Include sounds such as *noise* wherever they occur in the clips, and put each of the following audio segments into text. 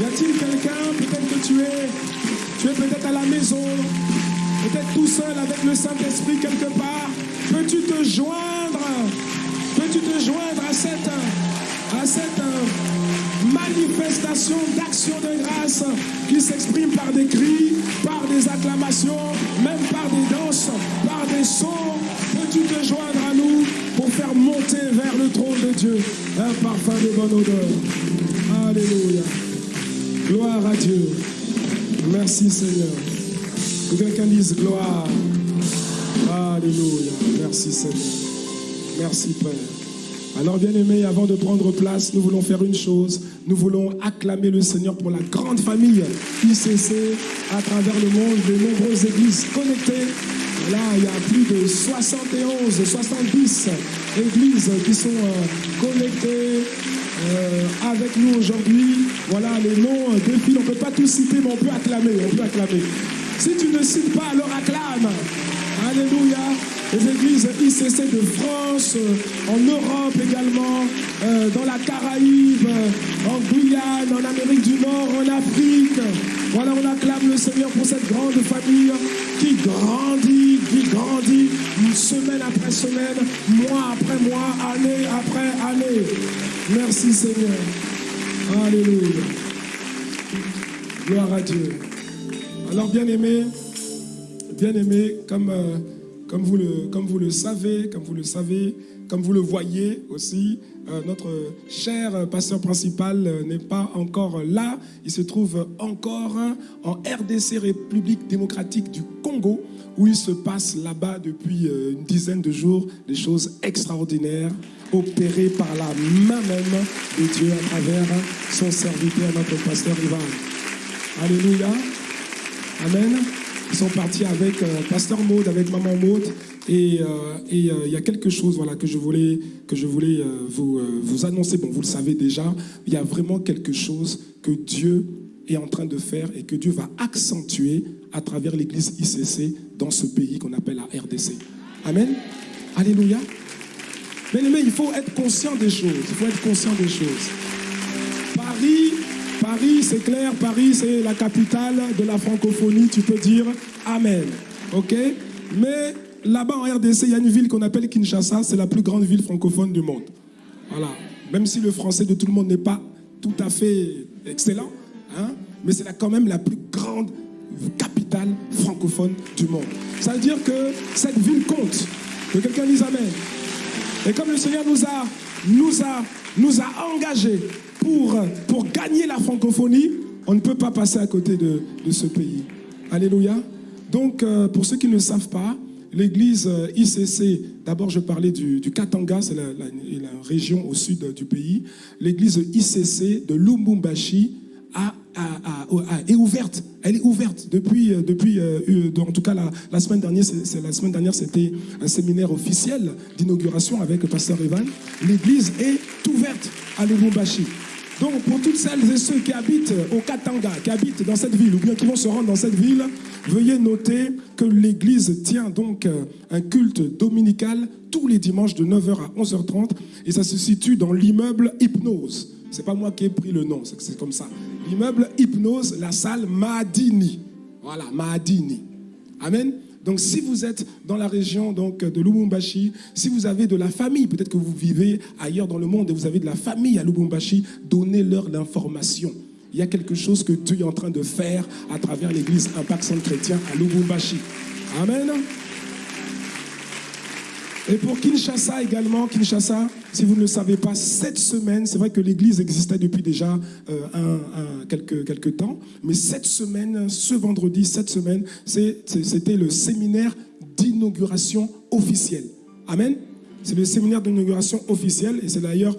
Y a-t-il quelqu'un, peut-être que tu es, tu es peut-être à la maison, peut-être tout seul avec le Saint-Esprit quelque part. Peux-tu te joindre Peux-tu te joindre à cette, à cette euh, manifestation d'action de grâce qui s'exprime par des cris, par des acclamations, même par des danses, par des sons? Peux-tu te joindre à nous pour faire monter vers le trône de Dieu un parfum de bonne odeur? Alléluia. Gloire à Dieu. Merci Seigneur. Que quelqu'un dise gloire. Alléluia. Merci Seigneur. Merci Père. Alors bien aimé, avant de prendre place, nous voulons faire une chose. Nous voulons acclamer le Seigneur pour la grande famille ICC à travers le monde, de nombreuses églises connectées. Là, il y a plus de 71, 70 églises qui sont euh, connectées euh, avec nous aujourd'hui. Voilà, les noms défilent. On ne peut pas tout citer, mais on peut acclamer. On peut acclamer. Si tu ne cites pas, alors acclame. Alléluia. Les églises ICC de France, euh, en Europe également, euh, dans la Caraïbe, en Guyane, en Amérique du Nord, en Afrique. Voilà, on acclame le Seigneur pour cette grande famille qui grandit, qui grandit semaine après semaine, mois après mois, année après année. Merci Seigneur. Alléluia. Gloire à Dieu. Alors bien aimé, bien aimé, comme, euh, comme, vous le, savez, comme vous le savez, comme vous le voyez aussi, euh, notre cher pasteur principal euh, n'est pas encore là. Il se trouve encore en RDC, République démocratique du Congo, où il se passe là-bas depuis euh, une dizaine de jours des choses extraordinaires opérées par la main même de Dieu à travers son serviteur, notre pasteur Ivan. Alléluia. Amen. Ils sont partis avec euh, Pasteur Maud, avec Maman Maud. Et euh, euh, il y a quelque chose voilà, que je voulais, que je voulais vous, vous annoncer. Bon, vous le savez déjà. Il y a vraiment quelque chose que Dieu est en train de faire et que Dieu va accentuer à travers l'église ICC dans ce pays qu'on appelle la RDC. Amen. Alléluia. Mais, mais il faut être conscient des choses. Il faut être conscient des choses. Paris, Paris, c'est clair, Paris, c'est la capitale de la francophonie, tu peux dire Amen. OK? Mais là-bas en RDC, il y a une ville qu'on appelle Kinshasa, c'est la plus grande ville francophone du monde. Voilà. Même si le français de tout le monde n'est pas tout à fait excellent, hein, mais c'est quand même la plus grande capitale francophone du monde. Ça veut dire que cette ville compte. Que quelqu'un dise Amen. Et comme le Seigneur nous a engagés pour, pour gagner la francophonie, on ne peut pas passer à côté de, de ce pays. Alléluia. Donc, euh, pour ceux qui ne savent pas, l'église euh, ICC, d'abord je parlais du, Katanga, c'est la, région au sud du pays. L'église ICC de a- est ouverte. Elle est ouverte depuis, euh, depuis euh, euh, en tout cas la, la semaine dernière, c'est- la semaine dernière c'était un séminaire officiel d'inauguration avec pasteur Evan. L'église est ouverte à Lubumbashi. Donc, pour toutes celles et ceux qui habitent au Katanga, qui habitent dans cette ville, ou bien qui vont se rendre dans cette ville, veuillez noter que l'Église tient donc euh, un culte dominical tous les dimanches de 9h à 11h30, et ça se situe dans l'immeuble Hypnose. C'est pas moi qui ai pris le nom, c'est comme ça. L'immeuble Hypnose, la salle Mahadini. Voilà, Mahadini. Amen. Donc si vous êtes dans la région donc, de Lubumbashi, si vous avez de la famille, peut-être que vous vivez ailleurs dans le monde et vous avez de la famille à Lubumbashi, donnez-leur l'information. Il y a quelque chose que Dieu est en train de faire à travers l'église Impact Centre Chrétien à Lubumbashi. Amen. Et pour Kinshasa également, Kinshasa, si vous ne le savez pas, cette semaine, c'est vrai que l'église existait depuis déjà euh, un, quelques, temps, mais cette semaine, ce vendredi, cette semaine, c'était le séminaire d'inauguration officielle. Amen. C'est le séminaire d'inauguration officielle et c'est d'ailleurs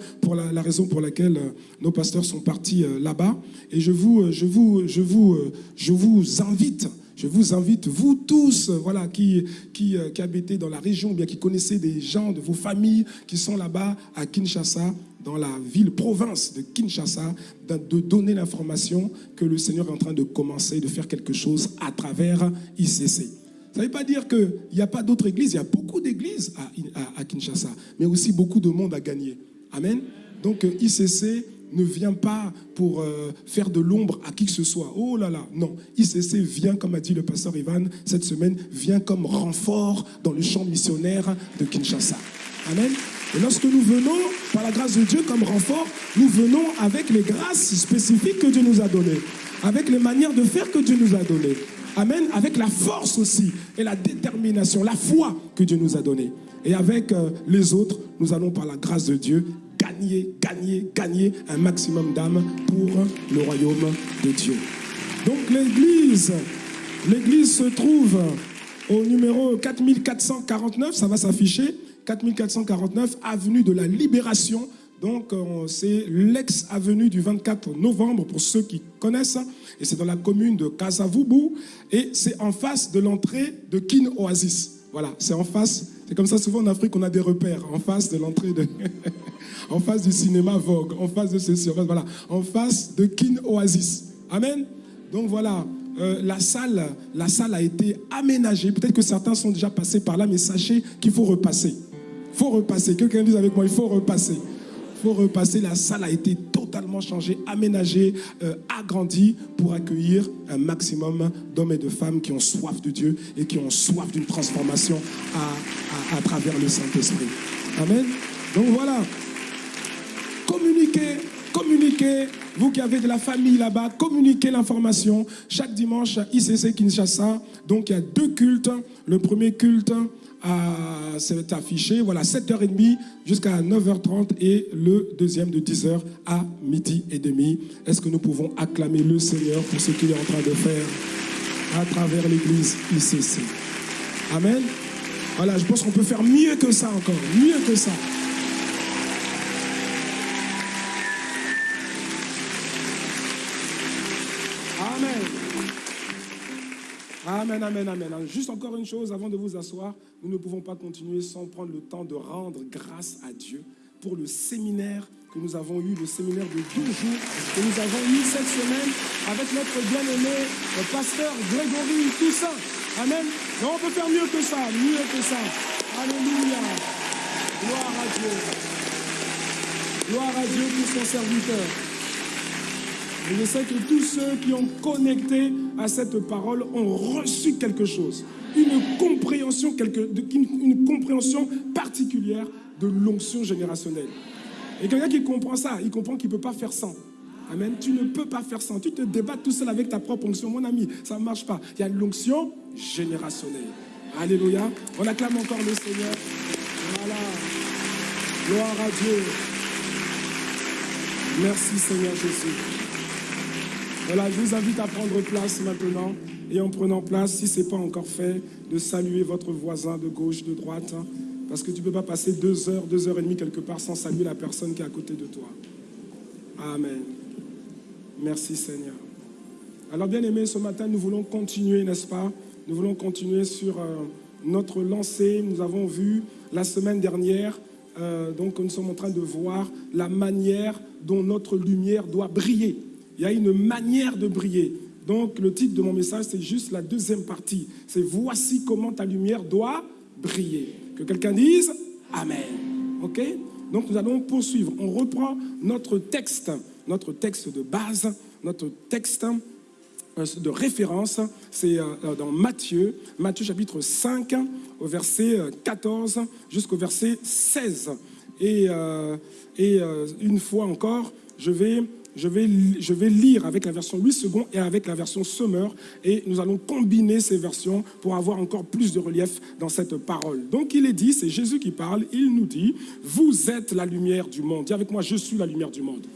la, raison pour laquelle euh, nos pasteurs sont partis euh, là-bas. Et je vous, je vous, je vous, je vous invite je vous invite, vous tous, euh, voilà, qui, qui, euh, qui habitez dans la région, ou bien qui connaissez des gens de vos familles qui sont là-bas à Kinshasa, dans la ville, province de Kinshasa, de, donner l'information que le Seigneur est en train de commencer, de faire quelque chose à travers ICC. Ça ne veut pas dire qu'il n'y a pas d'autres églises, il y a beaucoup d'églises à, à- à Kinshasa, mais aussi beaucoup de monde à gagner. Amen. Donc euh, ICC ne vient pas pour euh, faire de l'ombre à qui que ce soit. Oh là là, non. ICC vient, comme a dit le pasteur Ivan cette semaine, vient comme renfort dans le champ missionnaire de Kinshasa. Amen. Et lorsque nous venons, par la grâce de Dieu, comme renfort, nous venons avec les grâces spécifiques que Dieu nous a données, avec les manières de faire que Dieu nous a données. Amen. Avec la force aussi et la détermination, la foi que Dieu nous a donnée. Et avec euh, les autres, nous allons par la grâce de Dieu gagner, gagner, gagner un maximum d'âmes pour le royaume de Dieu. Donc l'église, l'église se trouve au numéro 4449, ça va s'afficher, 4449, avenue de la Libération. Donc euh, c'est l'ex-avenue du 24 novembre pour ceux qui connaissent. Et c'est dans la commune de Kasavubu. Et c'est en face de l'entrée de Kin Oasis. Voilà, c'est en face. C'est comme ça souvent en Afrique on a des repères. En face de l'entrée de... *laughs* en face du cinéma Vogue, en face de ceci, voilà, en face de Kin Oasis. Amen. Donc voilà, euh, la, salle, la salle a été aménagée. Peut-être que certains sont déjà passés par là, mais sachez qu'il faut repasser. Il faut repasser. Quelqu'un dit avec moi, il faut repasser. Il faut repasser. La salle a été totalement changée, aménagée, euh, agrandie pour accueillir un maximum d'hommes et de femmes qui ont soif de Dieu et qui ont soif d'une transformation à, travers le Saint-Esprit. Amen. Donc voilà, communiquez, communiquez. Vous qui avez de la famille là-bas, communiquez l'information. Chaque dimanche ICC Kinshasa, donc il y a deux cultes. Le premier culte c'est affiché, voilà, 7h30 jusqu'à 9h30 et le deuxième de 10h à midi et demi. Est-ce que nous pouvons acclamer le Seigneur pour ce qu'il est en train de faire à travers l'église ICC Amen. Voilà, je pense qu'on peut faire mieux que ça encore, mieux que ça. Amen, amen, amen. Juste encore une chose avant de vous asseoir. Nous ne pouvons pas continuer sans prendre le temps de rendre grâce à Dieu pour le séminaire que nous avons eu, le séminaire de deux jours que nous avons eu cette semaine avec notre bien-aimé, pasteur Grégory Toussaint. Amen. Mais on peut faire mieux que ça, mieux que ça. Alléluia. Gloire à Dieu. Gloire à Dieu pour son serviteur. Et je sais que tous ceux qui ont connecté à cette parole ont reçu quelque chose, une compréhension, particulière de l'onction générationnelle. Et quelqu'un qui comprend ça, il comprend qu'il ne peut pas faire sans. Amen. Tu ne peux pas faire sans. Tu te débats tout seul avec ta propre onction. Mon ami, ça ne marche pas. Il y a l'onction générationnelle. Alléluia. On acclame encore le Seigneur. Voilà. Gloire à Dieu. Merci Seigneur Jésus. Voilà, je vous invite à prendre place maintenant. Et en prenant place, si ce n'est pas encore fait, de saluer votre voisin de gauche, de droite. Hein, parce que tu ne peux pas passer deux heures, deux heures et demie quelque part sans saluer la personne qui est à côté de toi. Amen. Merci Seigneur. Alors bien aimé, ce matin, nous voulons continuer, n'est-ce pas? Nous voulons continuer sur euh, notre lancée. Nous avons vu la semaine dernière, euh, donc nous sommes en train de voir la manière dont notre lumière doit briller. Il y a une manière de briller. Donc le titre de mon message, c'est juste la deuxième partie. C'est Voici comment ta lumière doit briller. Que quelqu'un dise Amen. OK? Donc nous allons poursuivre. On reprend notre texte, notre texte de base, notre texte euh, de référence, c'est euh, dans Matthieu, Matthieu chapitre 5, au verset 14 jusqu'au verset 16. Et, euh, et une fois encore, je vais je vais, lire avec la version 8 secondes et avec la version Summer et nous allons combiner ces versions pour avoir encore plus de relief dans cette parole. Donc il est dit, c'est Jésus qui parle, il nous dit, vous êtes la lumière du monde. Dis avec moi, je suis la lumière du monde.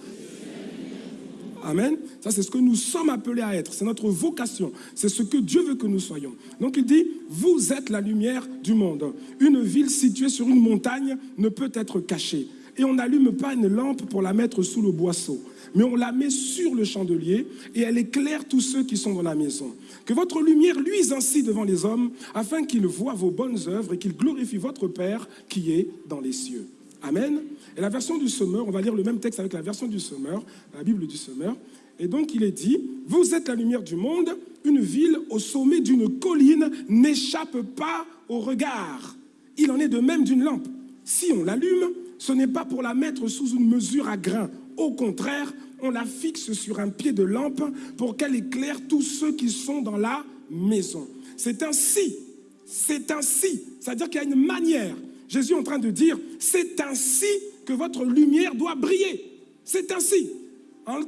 Amen. Ça, c'est ce que nous sommes appelés à être. C'est notre vocation. C'est ce que Dieu veut que nous soyons. Donc, il dit, vous êtes la lumière du monde. Une ville située sur une montagne ne peut être cachée. Et on n'allume pas une lampe pour la mettre sous le boisseau mais on la met sur le chandelier et elle éclaire tous ceux qui sont dans la maison. Que votre lumière luise ainsi devant les hommes, afin qu'ils voient vos bonnes œuvres et qu'ils glorifient votre Père qui est dans les cieux. Amen. Et la version du Sommeur, on va lire le même texte avec la version du Sommeur, la Bible du Sommeur. Et donc il est dit, vous êtes la lumière du monde, une ville au sommet d'une colline n'échappe pas au regard. Il en est de même d'une lampe. Si on l'allume, ce n'est pas pour la mettre sous une mesure à grain. Au contraire, on la fixe sur un pied de lampe pour qu'elle éclaire tous ceux qui sont dans la maison. C'est ainsi, c'est ainsi, c'est-à-dire qu'il y a une manière. Jésus est en train de dire, c'est ainsi que votre lumière doit briller. C'est ainsi.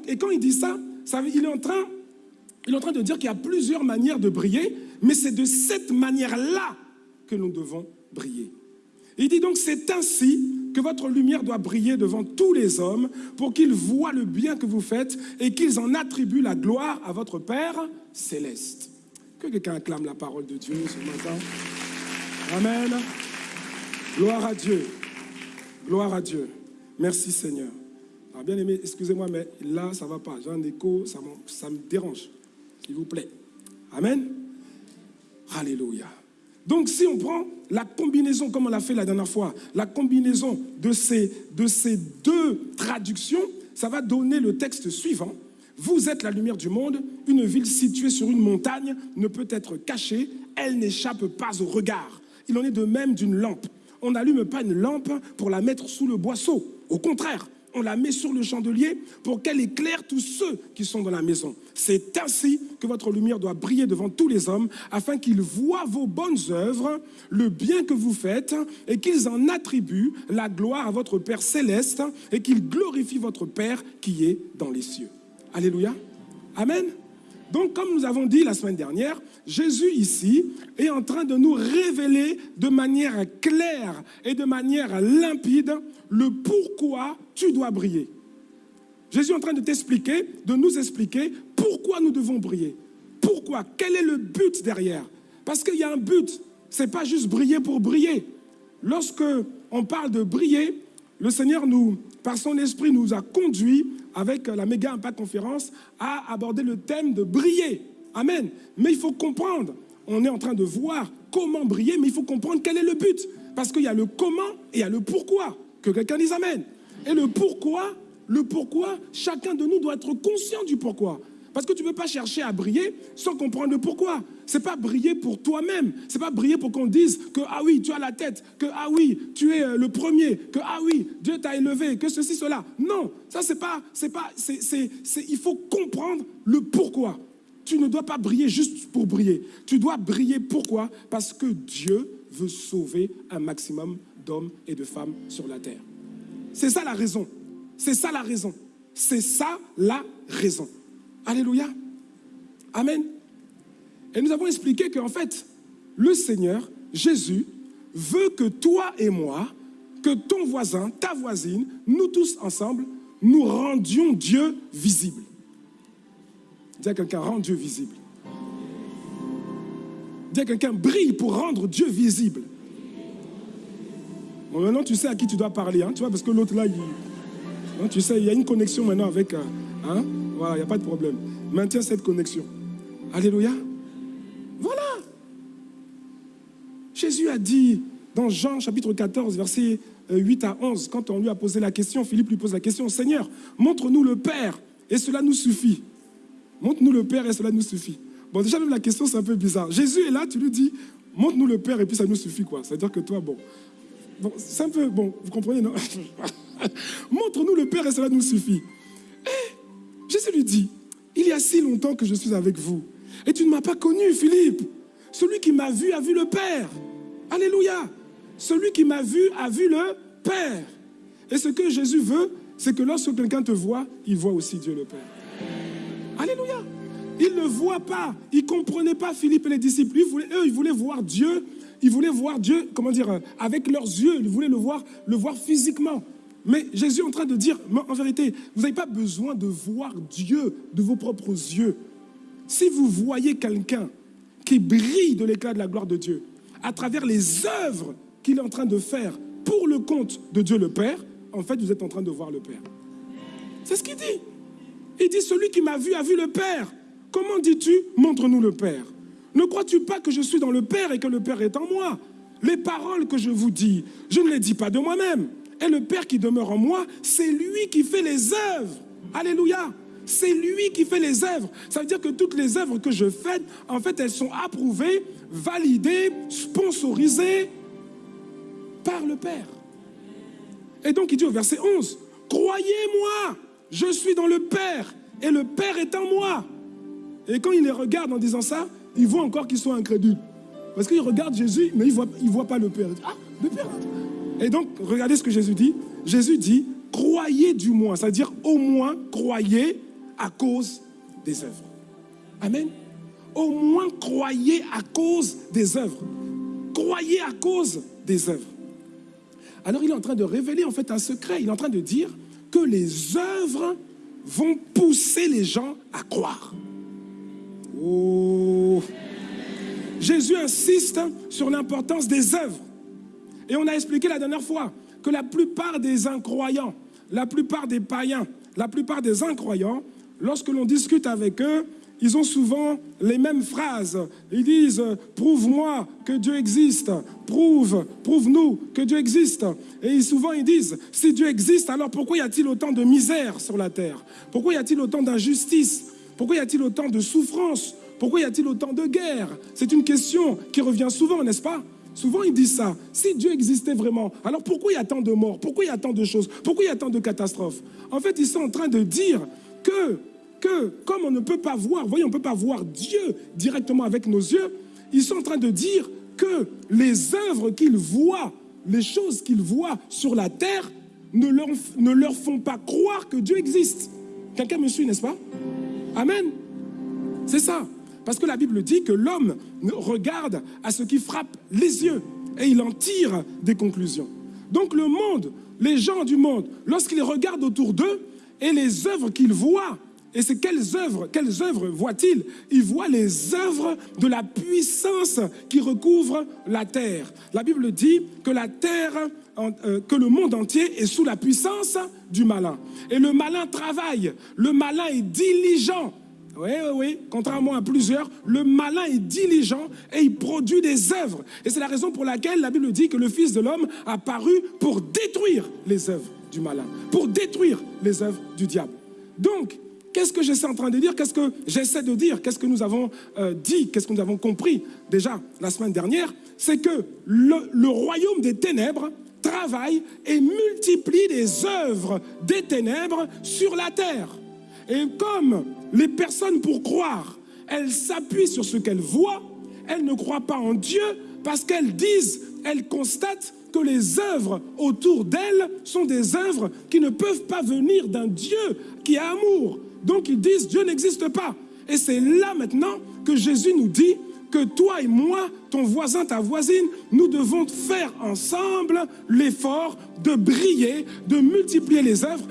Et quand il dit ça, il, est en train, il est en train de dire qu'il y a plusieurs manières de briller, mais c'est de cette manière-là que nous devons briller. Il dit donc, c'est ainsi que votre lumière doit briller devant tous les hommes pour qu'ils voient le bien que vous faites et qu'ils en attribuent la gloire à votre Père céleste. Que quelqu'un acclame la parole de Dieu ce matin. Amen. Gloire à Dieu. Gloire à Dieu. Merci Seigneur. Alors, bien aimé, excusez-moi, mais là, ça ne va pas. J'ai un écho, ça, ça me dérange. S'il vous plaît. Amen. Alléluia. Donc si on prend la combinaison, comme on l'a fait la dernière fois, la combinaison de ces, de ces deux traductions, ça va donner le texte suivant. Vous êtes la lumière du monde, une ville située sur une montagne ne peut être cachée, elle n'échappe pas au regard. Il en est de même d'une lampe. On n'allume pas une lampe pour la mettre sous le boisseau. Au contraire, on la met sur le chandelier pour qu'elle éclaire tous ceux qui sont dans la maison. C'est ainsi que votre lumière doit briller devant tous les hommes, afin qu'ils voient vos bonnes œuvres, le bien que vous faites, et qu'ils en attribuent la gloire à votre Père céleste, et qu'ils glorifient votre Père qui est dans les cieux. Alléluia. Amen. Donc, comme nous avons dit la semaine dernière, Jésus ici est en train de nous révéler de manière claire et de manière limpide le pourquoi tu dois briller. Jésus est en train de t'expliquer, de nous expliquer pourquoi nous devons briller. Pourquoi? Quel est le but derrière? Parce qu'il y a un but. Ce n'est pas juste briller pour briller. Lorsque on parle de briller, le Seigneur nous, par son esprit, nous a conduits avec la méga impact conférence à aborder le thème de briller. Amen. Mais il faut comprendre. On est en train de voir comment briller, mais il faut comprendre quel est le but. Parce qu'il y a le comment et il y a le pourquoi. Que quelqu'un dise Amen. Et le pourquoi, le pourquoi, chacun de nous doit être conscient du pourquoi. Parce que tu ne peux pas chercher à briller sans comprendre le pourquoi. Ce n'est pas briller pour toi-même. Ce n'est pas briller pour qu'on dise que, ah oui, tu as la tête, que, ah oui, tu es euh, le premier, que, ah oui, Dieu t'a élevé, que ceci, cela. Non, ça, c'est pas, c'est pas, c'est, il faut comprendre le pourquoi. Tu ne dois pas briller juste pour briller. Tu dois briller pourquoi? Parce que Dieu veut sauver un maximum d'hommes et de femmes sur la terre. C'est ça la raison. C'est ça la raison. C'est ça la raison. Alléluia. Amen. Et nous avons expliqué qu'en fait, le Seigneur, Jésus, veut que toi et moi, que ton voisin, ta voisine, nous tous ensemble, nous rendions Dieu visible. Dis à quelqu'un, rends Dieu visible. Dis à quelqu'un, brille pour rendre Dieu visible. Bon, maintenant, tu sais à qui tu dois parler, hein, tu vois, parce que l'autre là, il, hein, tu sais, il y a une connexion maintenant avec... Euh, hein, voilà, il n'y a pas de problème. Maintiens cette connexion. Alléluia. Voilà. Jésus a dit dans Jean chapitre 14, versets 8 à 11, quand on lui a posé la question, Philippe lui pose la question, Seigneur, montre-nous le Père et cela nous suffit. Montre-nous le Père et cela nous suffit. Bon, déjà même la question c'est un peu bizarre. Jésus est là, tu lui dis, montre-nous le Père et puis ça nous suffit quoi. C'est-à-dire que toi, bon c'est un peu, bon, vous comprenez, non? *laughs* Montre-nous le Père et cela nous suffit. Lui dit, il y a si longtemps que je suis avec vous, et tu ne m'as pas connu, Philippe. Celui qui m'a vu a vu le Père. Alléluia. Celui qui m'a vu a vu le Père. Et ce que Jésus veut, c'est que lorsque quelqu'un te voit, il voit aussi Dieu le Père. Alléluia. Ils ne voient pas. Ils ne comprenaient pas Philippe et les disciples. eux, ils voulaient voir Dieu. Ils voulaient voir Dieu, comment dire, avec leurs yeux. Ils voulaient le voir, le voir physiquement. Mais Jésus est en train de dire, en vérité, vous n'avez pas besoin de voir Dieu de vos propres yeux. Si vous voyez quelqu'un qui brille de l'éclat de la gloire de Dieu à travers les œuvres qu'il est en train de faire pour le compte de Dieu le Père, en fait, vous êtes en train de voir le Père. C'est ce qu'il dit. Il dit, celui qui m'a vu a vu le Père. Comment dis-tu, montre-nous le Père? Ne crois-tu pas que je suis dans le Père et que le Père est en moi? Les paroles que je vous dis, je ne les dis pas de moi-même. Et le Père qui demeure en moi, c'est lui qui fait les œuvres. Alléluia. C'est lui qui fait les œuvres. Ça veut dire que toutes les œuvres que je fais, en fait, elles sont approuvées, validées, sponsorisées par le Père. Et donc il dit au verset 11, croyez-moi, je suis dans le Père et le Père est en moi. Et quand il les regarde en disant ça, il voit encore qu'ils sont incrédules. Parce qu'il regarde Jésus, mais il ne voit pas le Père. Ah, le Père Et donc, regardez ce que Jésus dit. Jésus dit, croyez du moins, c'est-à-dire au moins croyez à cause des œuvres. Amen. Au moins croyez à cause des œuvres. Croyez à cause des œuvres. Alors il est en train de révéler en fait un secret. Il est en train de dire que les œuvres vont pousser les gens à croire. Oh. Jésus insiste sur l'importance des œuvres. Et on a expliqué la dernière fois que la plupart des incroyants, la plupart des païens, la plupart des incroyants, lorsque l'on discute avec eux, ils ont souvent les mêmes phrases. Ils disent Prouve-moi que Dieu existe. Prouve, prouve-nous que Dieu existe. Et souvent ils disent Si Dieu existe, alors pourquoi y a-t-il autant de misère sur la terre? Pourquoi y a-t-il autant d'injustice? Pourquoi y a-t-il autant de souffrance? Pourquoi y a-t-il autant de guerre C'est une question qui revient souvent, n'est-ce pas? Souvent, ils disent ça. Si Dieu existait vraiment, alors pourquoi il y a tant de morts? Pourquoi il y a tant de choses? Pourquoi il y a tant de catastrophes? En fait, ils sont en train de dire que comme on ne peut pas voir, voyez, on ne peut pas voir Dieu directement avec nos yeux, ils sont en train de dire que les œuvres qu'ils voient, les choses qu'ils voient sur la terre, ne leur, ne leur font pas croire que Dieu existe. Quelqu'un me suit, n'est-ce pas? Amen. C'est ça. Parce que la Bible dit que l'homme regarde à ce qui frappe les yeux et il en tire des conclusions. Donc le monde, les gens du monde, lorsqu'ils regardent autour d'eux et les œuvres qu'ils voient, et c'est quelles œuvres, quelles œuvres voit-il Il voit les œuvres de la puissance qui recouvre la terre. La Bible dit que euh, que le monde entier est sous la puissance du malin. Et le malin travaille, le malin est diligent. Oui, oui, oui, contrairement à plusieurs, le malin est diligent et il produit des œuvres. Et c'est la raison pour laquelle la Bible dit que le Fils de l'homme a paru pour détruire les œuvres du malin, pour détruire les œuvres du diable. Donc, Qu'est-ce que j'essaie en train de dire? Qu'est-ce que j'essaie de dire? Qu'est-ce que nous avons euh, dit? Qu'est-ce que nous avons compris déjà la semaine dernière? C'est que le, royaume des ténèbres travaille et multiplie les œuvres des ténèbres sur la terre. Et comme les personnes, pour croire, elles s'appuient sur ce qu'elles voient, elles ne croient pas en Dieu parce qu'elles disent, elles constatent que les œuvres autour d'elles sont des œuvres qui ne peuvent pas venir d'un Dieu qui est amour, donc ils disent Dieu n'existe pas. Et c'est là maintenant que Jésus nous dit que toi et moi, ton voisin, ta voisine, nous devons faire ensemble l'effort de briller, de multiplier les œuvres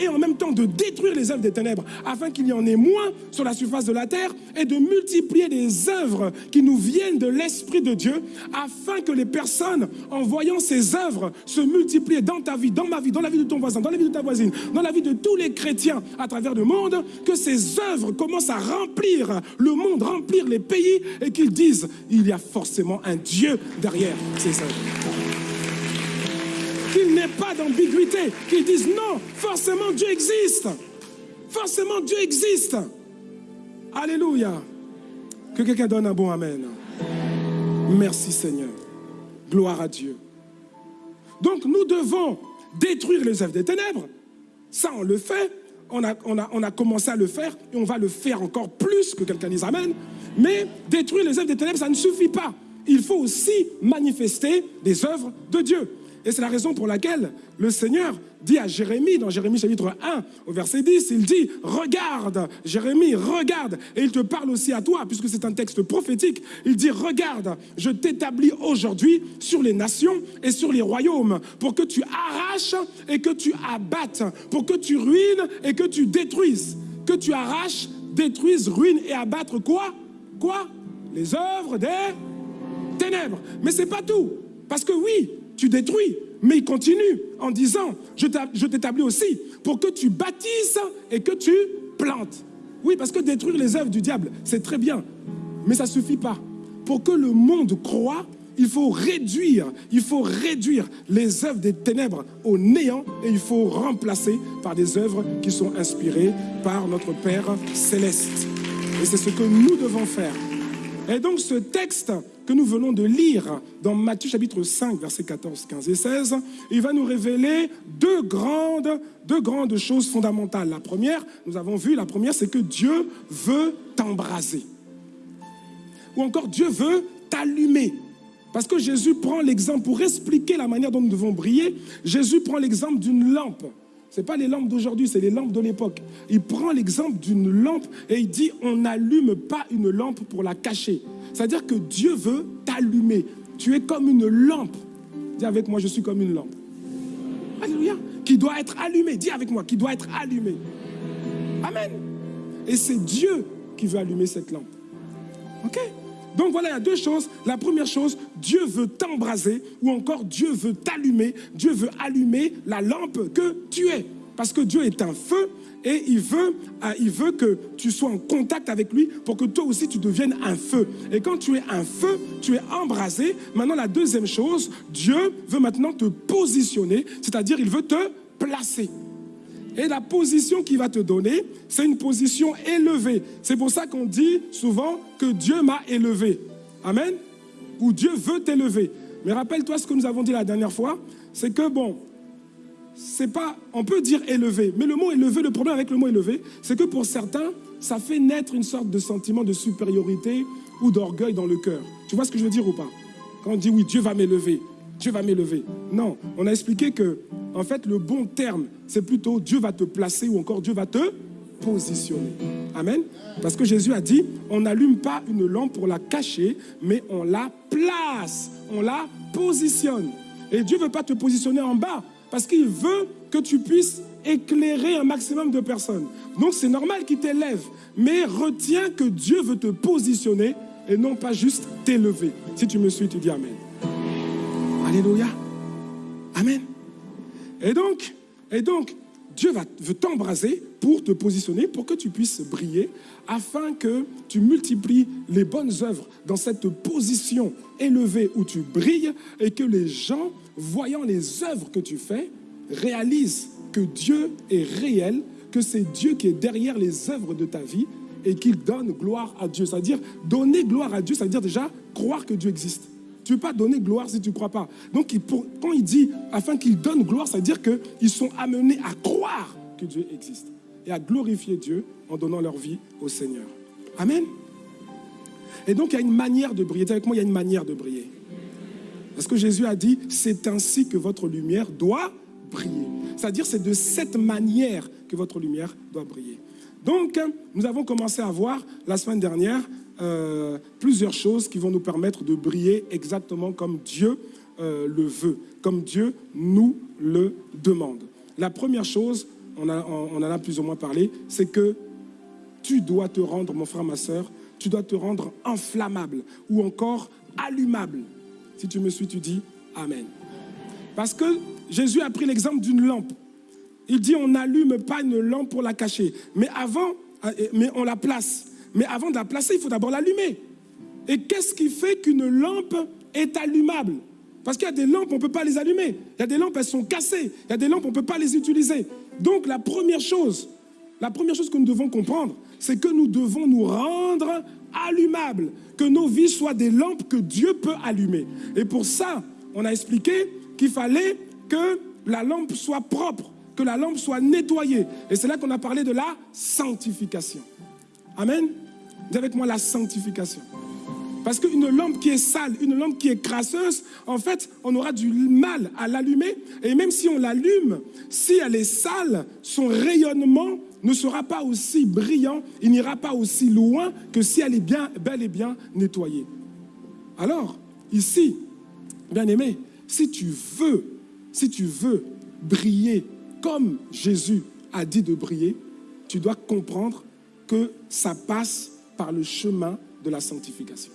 et en même temps de détruire les œuvres des ténèbres afin qu'il y en ait moins sur la surface de la terre et de multiplier les œuvres qui nous viennent de l'Esprit de Dieu afin que les personnes, en voyant ces œuvres se multiplier dans ta vie, dans ma vie, dans la vie de ton voisin, dans la vie de ta voisine, dans la vie de tous les chrétiens à travers le monde, que ces œuvres commencent à remplir le monde, remplir les pays et disent il y a forcément un Dieu derrière ces œuvres qu'il n'ait pas d'ambiguïté, qu'ils disent non, forcément Dieu existe. Forcément Dieu existe. Alléluia. Que quelqu'un donne un bon Amen. Merci Seigneur. Gloire à Dieu. Donc nous devons détruire les œuvres des ténèbres. Ça, on le fait. On a, on, a, on a, commencé à le faire et on va le faire encore plus que quelqu'un dise Amen. Mais détruire les œuvres des ténèbres, ça ne suffit pas. Il faut aussi manifester des œuvres de Dieu. Et c'est la raison pour laquelle le Seigneur dit à Jérémie, dans Jérémie chapitre 1, au verset 10, il dit, regarde, Jérémie, regarde. Et il te parle aussi à toi, puisque c'est un texte prophétique. Il dit, regarde, je t'établis aujourd'hui sur les nations et sur les royaumes, pour que tu arraches et que tu abattes, pour que tu ruines et que tu détruises. Que tu arraches, détruises, ruines et abattre quoi? Les œuvres des ténèbres. Mais c'est pas tout. Parce que oui, tu détruis. Mais il continue en disant, je t'établis aussi pour que tu bâtisses et que tu plantes. Oui, parce que détruire les œuvres du diable, c'est très bien, mais ça ne suffit pas. Pour que le monde croit, il faut réduire, il faut réduire les œuvres des ténèbres au néant et il faut remplacer par des œuvres qui sont inspirées par notre Père céleste. Et c'est ce que nous devons faire. Et donc ce texte que nous venons de lire dans Matthieu chapitre 5, versets 14, 15 et 16, il va nous révéler deux grandes, deux grandes choses fondamentales. La première, nous avons vu, la première, c'est que Dieu veut t'embraser. Ou encore Dieu veut t'allumer. Parce que Jésus prend l'exemple, pour expliquer la manière dont nous devons briller, Jésus prend l'exemple d'une lampe. Ce n'est pas les lampes d'aujourd'hui, c'est les lampes de l'époque. Il prend l'exemple d'une lampe et il dit on n'allume pas une lampe pour la cacher. C'est-à-dire que Dieu veut t'allumer. Tu es comme une lampe. Dis avec moi, je suis comme une lampe. Alléluia. Qui doit être allumée. Dis avec moi, qui doit être allumée. Amen. Et c'est Dieu qui veut allumer cette lampe. OK? Donc voilà, il y a deux choses. La première chose, Dieu veut t'embraser ou encore Dieu veut t'allumer. Dieu veut allumer la lampe que tu es. Parce que Dieu est un feu et il veut, euh, il veut que tu sois en contact avec lui pour que toi aussi tu deviennes un feu. Et quand tu es un feu, tu es embrasé. Maintenant, la deuxième chose, Dieu veut maintenant te positionner, c'est-à-dire il veut te placer. Et la position qu'il va te donner, c'est une position élevée. C'est pour ça qu'on dit souvent que Dieu m'a élevé. Amen. Ou Dieu veut t'élever. Mais rappelle-toi ce que nous avons dit la dernière fois, c'est que bon, c'est pas, on peut dire élevé, mais le mot élevé, le problème avec le mot élevé, c'est que pour certains, ça fait naître une sorte de sentiment de supériorité ou d'orgueil dans le cœur. Tu vois ce que je veux dire ou pas? Quand on dit oui, Dieu va m'élever, Dieu va m'élever. Non, on a expliqué que en fait, le bon terme, c'est plutôt Dieu va te placer ou encore Dieu va te positionner. Amen. Parce que Jésus a dit, on n'allume pas une lampe pour la cacher, mais on la place, on la positionne. Et Dieu ne veut pas te positionner en bas, parce qu'il veut que tu puisses éclairer un maximum de personnes. Donc c'est normal qu'il t'élève, mais retiens que Dieu veut te positionner et non pas juste t'élever. Si tu me suis, tu dis Amen. Alléluia. Amen. Et donc, et donc Dieu va, veut t'embraser pour te positionner, pour que tu puisses briller, afin que tu multiplies les bonnes œuvres dans cette position élevée où tu brilles et que les gens, voyant les œuvres que tu fais, réalisent que Dieu est réel, que c'est Dieu qui est derrière les œuvres de ta vie et qu'il donne gloire à Dieu. C'est-à-dire, donner gloire à Dieu, c'est-à-dire déjà croire que Dieu existe. Tu ne peux pas donner gloire si tu ne crois pas. Donc, quand il dit afin qu'il donne gloire, ça veut dire qu'ils sont amenés à croire que Dieu existe et à glorifier Dieu en donnant leur vie au Seigneur. Amen. Et donc, il y a une manière de briller. avec moi, il y a une manière de briller. Parce que Jésus a dit, c'est ainsi que votre lumière doit briller. C'est-à-dire, c'est de cette manière que votre lumière doit briller. Donc, nous avons commencé à voir la semaine dernière euh, plusieurs choses qui vont nous permettre de briller exactement comme Dieu euh, le veut, comme Dieu nous le demande. La première chose, on, en a plus ou moins parlé, c'est que tu dois te rendre, mon frère, ma soeur, tu dois te rendre inflammable ou encore allumable. Si tu me suis, tu dis Amen. Parce que Jésus a pris l'exemple d'une lampe. Il dit on n'allume pas une lampe pour la cacher, mais avant, euh, mais on la place. Mais avant de la placer, il faut d'abord l'allumer. Et qu'est-ce qui fait qu'une lampe est allumable? Parce qu'il y a des lampes, on ne peut pas les allumer. Il y a des lampes, elles sont cassées. Il y a des lampes, on ne peut pas les utiliser. Donc la première chose, la première chose que nous devons comprendre, c'est que nous devons nous rendre allumables, que nos vies soient des lampes que Dieu peut allumer. Et pour ça, on a expliqué qu'il fallait que la lampe soit propre, que la lampe soit nettoyée. Et c'est là qu'on a parlé de la sanctification. Amen. Dis avec moi la sanctification. Parce qu'une lampe qui est sale, une lampe qui est crasseuse, en fait, on aura du mal à l'allumer. Et même si on l'allume, si elle est sale, son rayonnement ne sera pas aussi brillant, il n'ira pas aussi loin que si elle est bien, bel et bien nettoyée. Alors, ici, bien aimé, si tu veux, si tu veux briller comme Jésus a dit de briller, tu dois comprendre que ça passe par le chemin de la sanctification.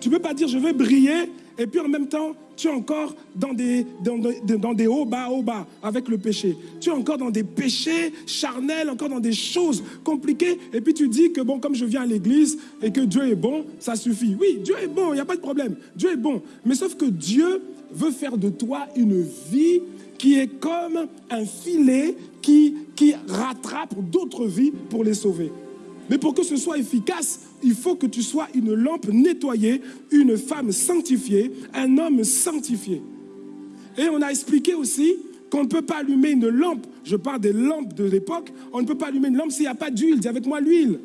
Tu ne peux pas dire je vais briller et puis en même temps tu es encore dans des, hauts bas, hauts bas avec le péché. Tu es encore dans des péchés charnels, encore dans des choses compliquées. Et puis tu dis que bon, comme je viens à l'église et que Dieu est bon, ça suffit. Oui, Dieu est bon, il n'y a pas de problème. Dieu est bon. Mais sauf que Dieu veut faire de toi une vie qui est comme un filet qui, qui rattrape d'autres vies pour les sauver. Mais pour que ce soit efficace, il faut que tu sois une lampe nettoyée, une femme sanctifiée, un homme sanctifié. Et on a expliqué aussi qu'on ne peut pas allumer une lampe, je parle des lampes de l'époque, on ne peut pas allumer une lampe s'il n'y a pas d'huile. Dis avec moi l'huile.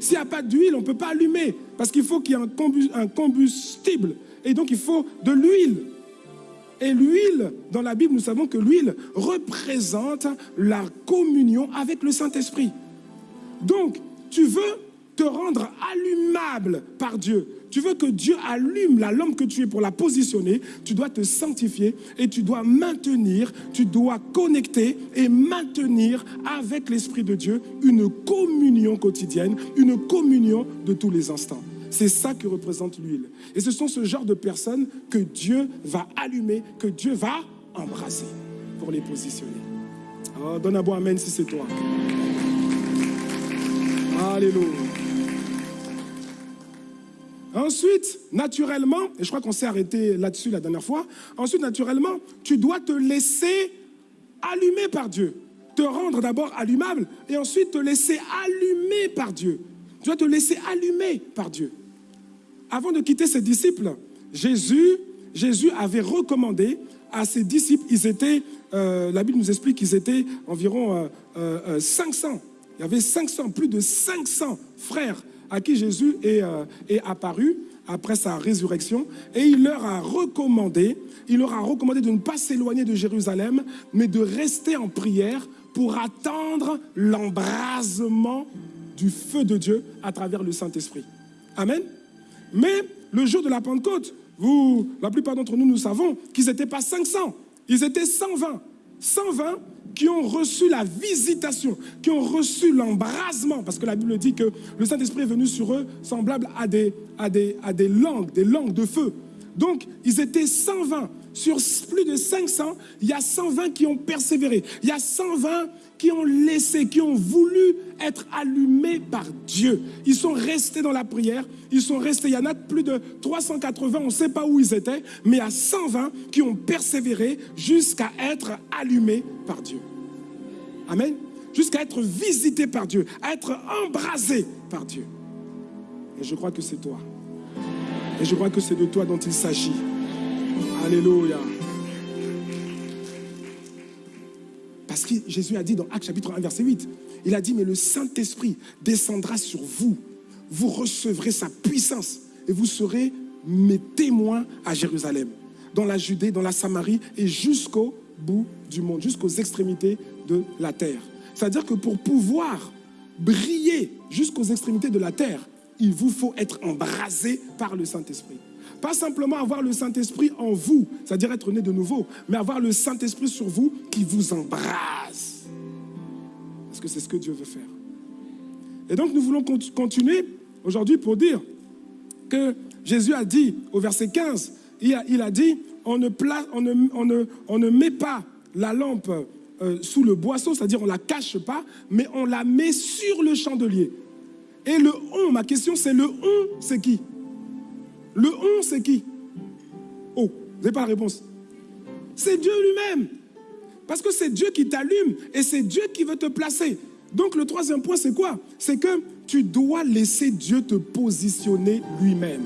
S'il n'y a pas d'huile, on ne peut pas allumer, parce qu'il faut qu'il y ait un combustible. Et donc il faut de l'huile. Et l'huile, dans la Bible, nous savons que l'huile représente la communion avec le Saint-Esprit. Donc, tu veux te rendre allumable par Dieu. Tu veux que Dieu allume la lampe que tu es pour la positionner. Tu dois te sanctifier et tu dois maintenir, tu dois connecter et maintenir avec l'Esprit de Dieu une communion quotidienne, une communion de tous les instants. C'est ça que représente l'huile. Et ce sont ce genre de personnes que Dieu va allumer, que Dieu va embrasser pour les positionner. Oh, donne un bon Amen si c'est toi. Alléluia. Ensuite, naturellement, et je crois qu'on s'est arrêté là-dessus la dernière fois, ensuite, naturellement, tu dois te laisser allumer par Dieu. Te rendre d'abord allumable et ensuite te laisser allumer par Dieu. Tu dois te laisser allumer par Dieu. Avant de quitter ses disciples, Jésus, Jésus avait recommandé à ses disciples, ils étaient, euh, la Bible nous explique qu'ils étaient environ 500. Euh, euh, il y avait 500, plus de 500 frères à qui Jésus est, est apparu après sa résurrection et il leur a recommandé, il leur a recommandé de ne pas s'éloigner de Jérusalem, mais de rester en prière pour attendre l'embrasement du feu de Dieu à travers le Saint-Esprit. Amen. Mais le jour de la Pentecôte, vous, la plupart d'entre nous, nous savons qu'ils n'étaient pas 500, ils étaient 120. 120 qui ont reçu la visitation, qui ont reçu l'embrasement, parce que la Bible dit que le Saint-Esprit est venu sur eux semblable à des, langues, des langues de feu. Donc, ils étaient 120. Sur plus de 500, il y a 120 qui ont persévéré. Il y a 120 qui ont laissé, qui ont voulu être allumés par Dieu. Ils sont restés dans la prière, ils sont restés, il y en a plus de 380, on ne sait pas où ils étaient, mais il y a 120 qui ont persévéré jusqu'à être allumés par Dieu. Amen. Jusqu'à être visités par Dieu, à être embrasés par Dieu. Et je crois que c'est toi. Et je crois que c'est de toi dont il s'agit. Alléluia. Parce que Jésus a dit dans Acte chapitre 1, verset 8, il a dit, mais le Saint-Esprit descendra sur vous. Vous recevrez sa puissance et vous serez mes témoins à Jérusalem, dans la Judée, dans la Samarie et jusqu'au bout du monde, jusqu'aux extrémités de la terre. C'est-à-dire que pour pouvoir briller jusqu'aux extrémités de la terre, il vous faut être embrasé par le Saint-Esprit. Pas simplement avoir le Saint-Esprit en vous, c'est-à-dire être né de nouveau, mais avoir le Saint-Esprit sur vous qui vous embrase. Parce que c'est ce que Dieu veut faire. Et donc nous voulons continuer aujourd'hui pour dire que Jésus a dit au verset 15, il a, dit, on ne, on, ne, met pas la lampe euh, sous le boisseau, c'est-à-dire on ne la cache pas, mais on la met sur le chandelier. Et le on, ma question c'est le on, c'est qui? Le on, c'est qui? Oh, vous n'avez pas la réponse. C'est Dieu lui-même. Parce que c'est Dieu qui t'allume et c'est Dieu qui veut te placer. Donc le troisième point, c'est quoi? C'est que tu dois laisser Dieu te positionner lui-même.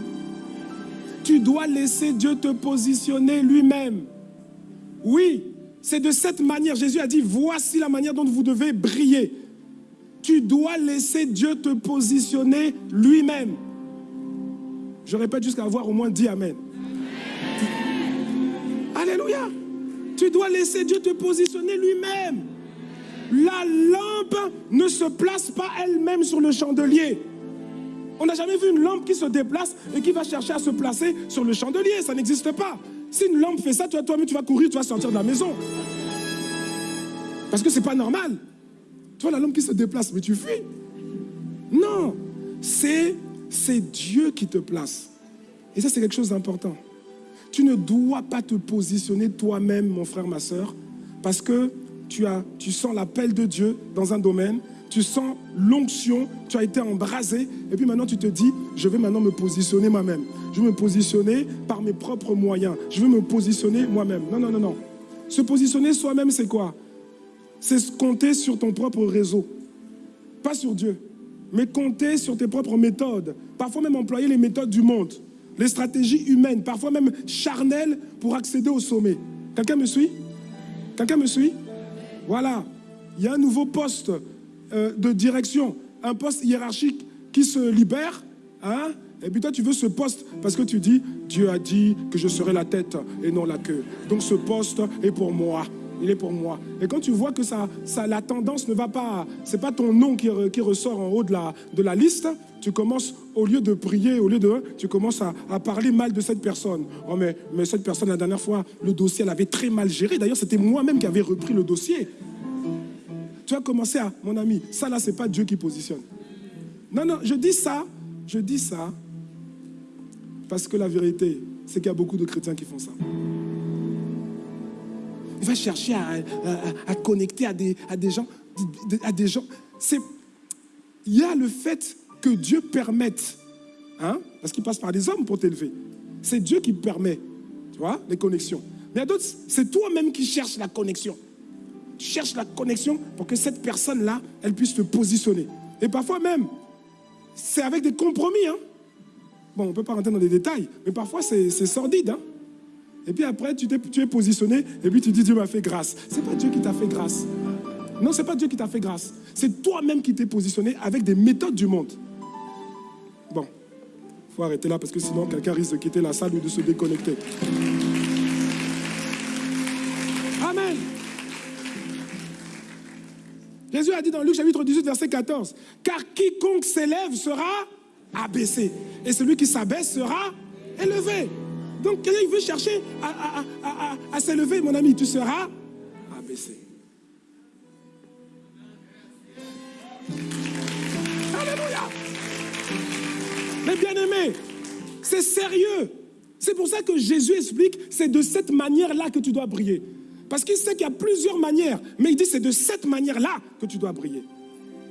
Tu dois laisser Dieu te positionner lui-même. Oui, c'est de cette manière. Jésus a dit, voici la manière dont vous devez briller. Tu dois laisser Dieu te positionner lui-même. Je répète jusqu'à avoir au moins dit Amen. Alléluia. Tu dois laisser Dieu te positionner lui-même. La lampe ne se place pas elle-même sur le chandelier. On n'a jamais vu une lampe qui se déplace et qui va chercher à se placer sur le chandelier. Ça n'existe pas. Si une lampe fait ça, toi, toi-même, tu vas courir, tu vas sortir de la maison. Parce que c'est pas normal. Tu vois la lampe qui se déplace, mais tu fuis. Non, c'est Dieu qui te place. Et ça, c'est quelque chose d'important. Tu ne dois pas te positionner toi-même, mon frère, ma soeur, parce que tu, as, tu sens l'appel de Dieu dans un domaine, tu sens l'onction, tu as été embrasé, et puis maintenant tu te dis, je vais maintenant me positionner moi-même. Je vais me positionner par mes propres moyens. Je vais me positionner moi-même. Non, non, non, non. Se positionner soi-même, c'est quoi? C'est compter sur ton propre réseau, pas sur Dieu. Mais compter sur tes propres méthodes. Parfois même employer les méthodes du monde, les stratégies humaines, parfois même charnelles pour accéder au sommet. Quelqu'un me suit? Quelqu'un me suit? Voilà. Il y a un nouveau poste euh, de direction, un poste hiérarchique qui se libère. Hein? Et puis toi, tu veux ce poste parce que tu dis, Dieu a dit que je serai la tête et non la queue. Donc ce poste est pour moi. Il est pour moi. Et quand tu vois que ça, ça, la tendance ne va pas, c'est pas ton nom qui, ressort en haut de la, de la liste, tu commences, au lieu de prier, au lieu de, tu commences à, à parler mal de cette personne. Oh mais, mais cette personne, la dernière fois, le dossier, elle avait très mal géré. D'ailleurs, c'était moi-même qui avais repris le dossier. Tu as commencé à, mon ami, ça là, c'est pas Dieu qui positionne. Non, non, je dis ça, je dis ça parce que la vérité, c'est qu'il y a beaucoup de chrétiens qui font ça. Va chercher à, connecter à des, à des gens. À des gens. Il y a le fait que Dieu permette, hein, parce qu'il passe par des hommes pour t'élever. C'est Dieu qui permet, tu vois, les connexions. Mais il y a d'autres, c'est toi-même qui cherches la connexion. Tu cherches la connexion pour que cette personne-là, elle puisse te positionner. Et parfois même, c'est avec des compromis. Hein. Bon, on ne peut pas rentrer dans les détails, mais parfois c'est sordide. Hein? Et puis après, tu, es, positionné, et puis tu dis Dieu m'a fait grâce. Ce n'est pas Dieu qui t'a fait grâce. Non, ce n'est pas Dieu qui t'a fait grâce. C'est toi-même qui t'es positionné avec des méthodes du monde. Bon, il faut arrêter là parce que sinon quelqu'un risque de quitter la salle ou de se déconnecter. Amen. Jésus a dit dans Luc chapitre 18, verset 14, car quiconque s'élève sera abaissé. Et celui qui s'abaisse sera élevé. Donc, quelqu'un veut chercher à, s'élever, mon ami, tu seras abaissé. Alléluia. Mais bien aimé, c'est sérieux. C'est pour ça que Jésus explique, c'est de cette manière-là que tu dois briller. Parce qu'il sait qu'il y a plusieurs manières, mais il dit c'est de cette manière-là que tu dois briller.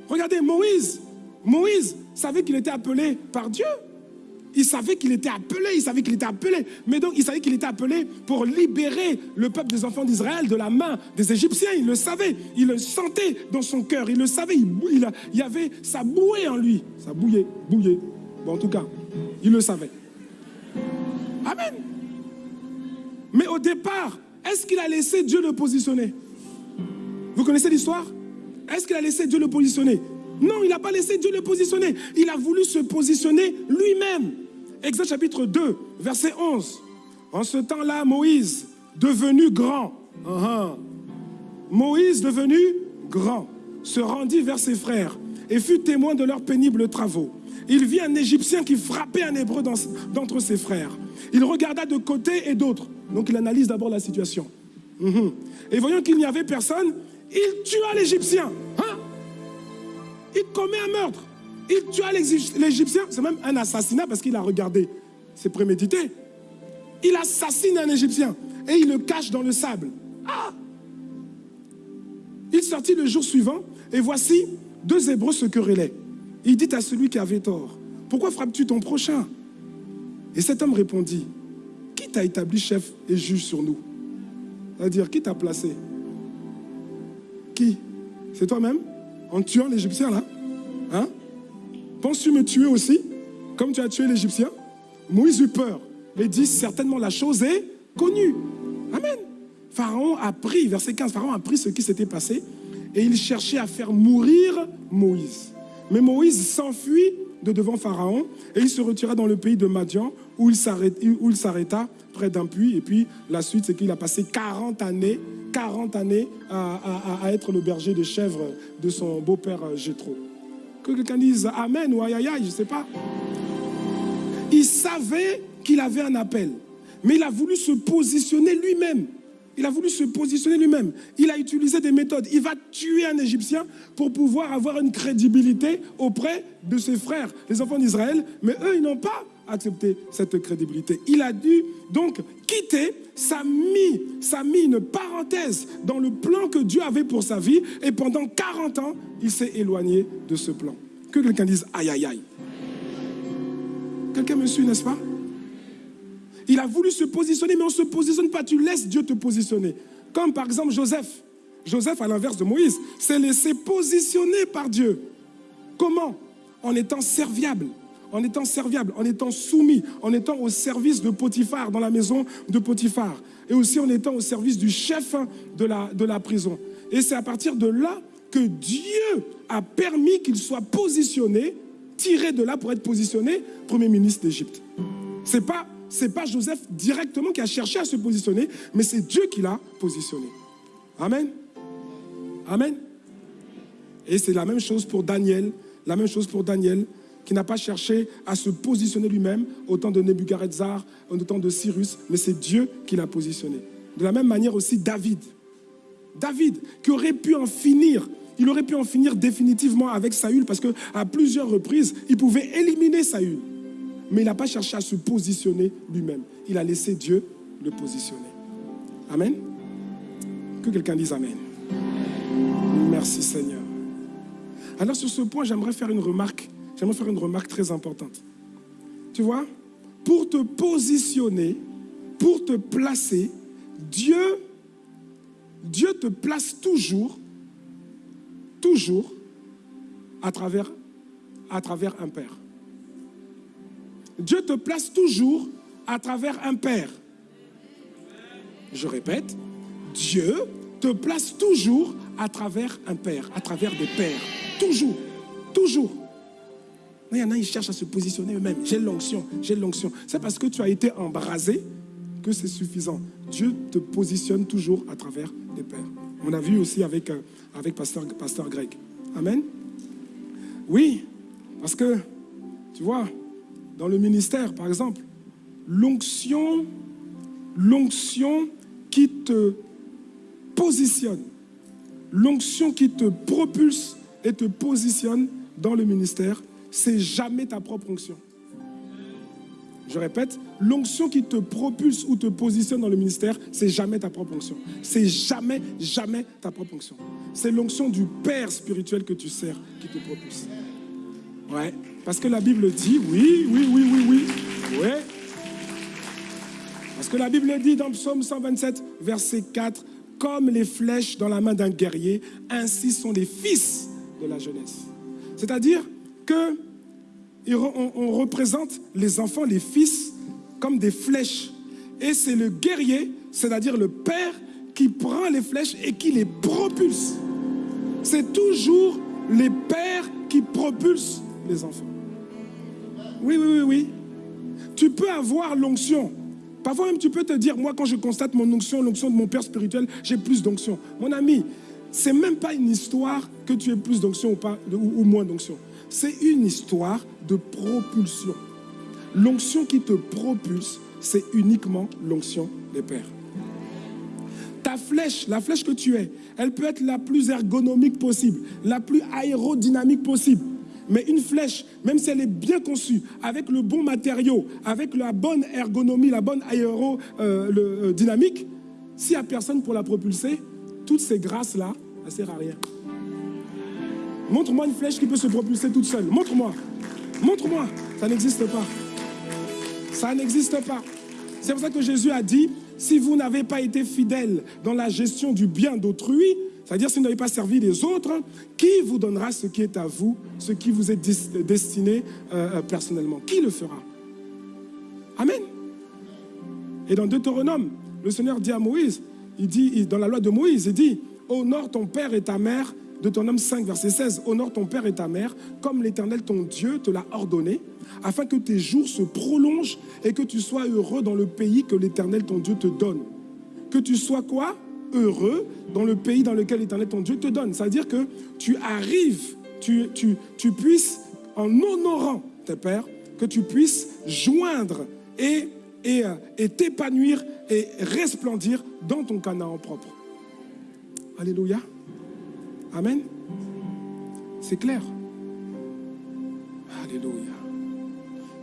Regardez, Moïse, Moïse savait qu'il était appelé par Dieu. Il savait qu'il était appelé, il savait qu'il était appelé. Mais donc, il savait qu'il était appelé pour libérer le peuple des enfants d'Israël de la main des Égyptiens. Il le savait, il le sentait dans son cœur, il le savait, il, il, avait, ça bouillait en lui. Ça bouillait, bouillait. Bon, en tout cas, il le savait. Amen. Mais au départ, est-ce qu'il a laissé Dieu le positionner? Vous connaissez l'histoire? Est-ce qu'il a laissé Dieu le positionner? Non, il n'a pas laissé Dieu le positionner. Il a voulu se positionner lui-même. Exode chapitre 2, verset 11. En ce temps-là, Moïse, devenu grand, uh-huh. Moïse, devenu grand, se rendit vers ses frères et fut témoin de leurs pénibles travaux. Il vit un Égyptien qui frappait un Hébreu d'entre ses frères. Il regarda de côté et d'autre. Donc il analyse d'abord la situation. Uh-huh. Et voyant qu'il n'y avait personne, il tua l'Égyptien. Hein? Il commet un meurtre. Il tua l'Égyptien. C'est même un assassinat parce qu'il a regardé. C'est prémédité. Il assassine un Égyptien et il le cache dans le sable. Ah Il sortit le jour suivant et voici deux Hébreux se querellaient. Il dit à celui qui avait tort, pourquoi frappes-tu ton prochain? Et cet homme répondit, qui t'a établi chef et juge sur nous? C'est-à-dire, qui t'a placé? Qui? C'est toi-même? En tuant l'Égyptien là Hein? Penses-tu me tuer aussi Comme tu as tué l'Égyptien? Moïse eut peur et dit certainement la chose est connue. Amen. Pharaon a pris, verset 15, Pharaon a pris ce qui s'était passé et il cherchait à faire mourir Moïse. Mais Moïse s'enfuit de devant Pharaon et il se retira dans le pays de Madian où il s'arrêta près d'un puits. Et puis la suite, c'est qu'il a passé 40 années 40 années à, être le berger de chèvres de son beau-père euh, Jétro. Que quelqu'un dise Amen ou aïe aïe, je ne sais pas. Il savait qu'il avait un appel, mais il a voulu se positionner lui-même. Il a voulu se positionner lui-même. Il a utilisé des méthodes. Il va tuer un Égyptien pour pouvoir avoir une crédibilité auprès de ses frères, les enfants d'Israël. Mais eux, ils n'ont pas accepter cette crédibilité. Il a dû donc quitter, ça mis, ça a mis une parenthèse dans le plan que Dieu avait pour sa vie et pendant 40 ans, il s'est éloigné de ce plan. Que quelqu'un dise aïe aïe aïe. Quelqu'un me suit, n'est-ce pas? Il a voulu se positionner, mais on ne se positionne pas, tu laisses Dieu te positionner. Comme par exemple Joseph. Joseph, à l'inverse de Moïse, s'est laissé positionner par Dieu. Comment? En étant serviable, en étant serviable, en étant soumis, en étant au service de Potiphar, dans la maison de Potiphar, et aussi en étant au service du chef de la, de la prison. Et c'est à partir de là que Dieu a permis qu'il soit positionné, tiré de là pour être positionné Premier ministre d'Égypte. Ce n'est pas, pas Joseph directement qui a cherché à se positionner, mais c'est Dieu qui l'a positionné. Amen. Amen. Et c'est la même chose pour Daniel, la même chose pour Daniel, qui n'a pas cherché à se positionner lui-même au temps de Nebuchadnezzar, au temps de Cyrus, mais c'est Dieu qui l'a positionné. De la même manière aussi David. David, qui aurait pu en finir, il aurait pu en finir définitivement avec Saül, parce qu'à plusieurs reprises, il pouvait éliminer Saül. Mais il n'a pas cherché à se positionner lui-même. Il a laissé Dieu le positionner. Amen. Que quelqu'un dise Amen. Merci Seigneur. Alors sur ce point, j'aimerais faire une remarque j'aimerais faire une remarque très importante. Tu vois, pour te positionner, pour te placer, Dieu, Dieu te place toujours, toujours à à travers un père. Dieu te place toujours à travers un père. Je répète, Dieu te place toujours à travers un père, à travers des pères. Toujours, toujours. Il y en a, ils cherchent à se positionner eux-mêmes. J'ai l'onction, j'ai l'onction. C'est parce que tu as été embrasé que c'est suffisant. Dieu te positionne toujours à travers les pères. On a vu aussi avec, euh, avec Pasteur, Pasteur Greg. Amen. Oui, parce que, tu vois, dans le ministère, par exemple, l'onction, qui te positionne, l'onction qui te propulse et te positionne dans le ministère, c'est jamais ta propre onction. Je répète, l'onction qui te propulse ou te positionne dans le ministère, c'est jamais ta propre onction. C'est jamais, jamais ta propre onction. C'est l'onction du Père spirituel que tu sers qui te propulse. Ouais, parce que la Bible dit, oui, oui, oui, oui, oui, ouais. Parce que la Bible dit dans Psaume 127, verset 4, comme les flèches dans la main d'un guerrier, ainsi sont les fils de la jeunesse. C'est-à-dire, on, représente les enfants, les fils, comme des flèches. Et c'est le guerrier, c'est-à-dire le père, qui prend les flèches et qui les propulse. C'est toujours les pères qui propulsent les enfants. Oui, oui, oui, oui. Tu peux avoir l'onction. Parfois même, tu peux te dire, moi, quand je constate mon onction, l'onction de mon père spirituel, j'ai plus d'onction. Mon ami, c'est même pas une histoire que tu aies plus d'onction ou, moins d'onction c'est une histoire de propulsion. L'onction qui te propulse, c'est uniquement l'onction des pères. Ta flèche, la flèche que tu es, elle peut être la plus ergonomique possible, la plus aérodynamique possible. Mais une flèche, même si elle est bien conçue, avec le bon matériau, avec la bonne ergonomie, la bonne aérodynamique, euh, euh, s'il n'y a personne pour la propulser, toutes ces grâces-là, ça ne sert à rien. Montre-moi une flèche qui peut se propulser toute seule. Montre-moi. Montre-moi. Ça n'existe pas. Ça n'existe pas. C'est pour ça que Jésus a dit, si vous n'avez pas été fidèle dans la gestion du bien d'autrui, c'est-à-dire si vous n'avez pas servi les autres, qui vous donnera ce qui est à vous, ce qui vous est destiné euh, euh, personnellement? Qui le fera? Amen. Et dans Deutéronome, le Seigneur dit à Moïse, il dit, dans la loi de Moïse, il dit, honore ton père et ta mère de ton homme 5, verset 16, honore ton père et ta mère, comme l'Éternel ton Dieu te l'a ordonné, afin que tes jours se prolongent et que tu sois heureux dans le pays que l'Éternel ton Dieu te donne. Que tu sois quoi? Heureux dans le pays dans lequel l'Éternel ton Dieu te donne. C'est-à-dire que tu arrives, tu, puisses, en honorant tes pères, que tu puisses joindre et, et, euh, et t'épanouir et resplendir dans ton Canaan propre. Alléluia. Amen. C'est clair. Alléluia.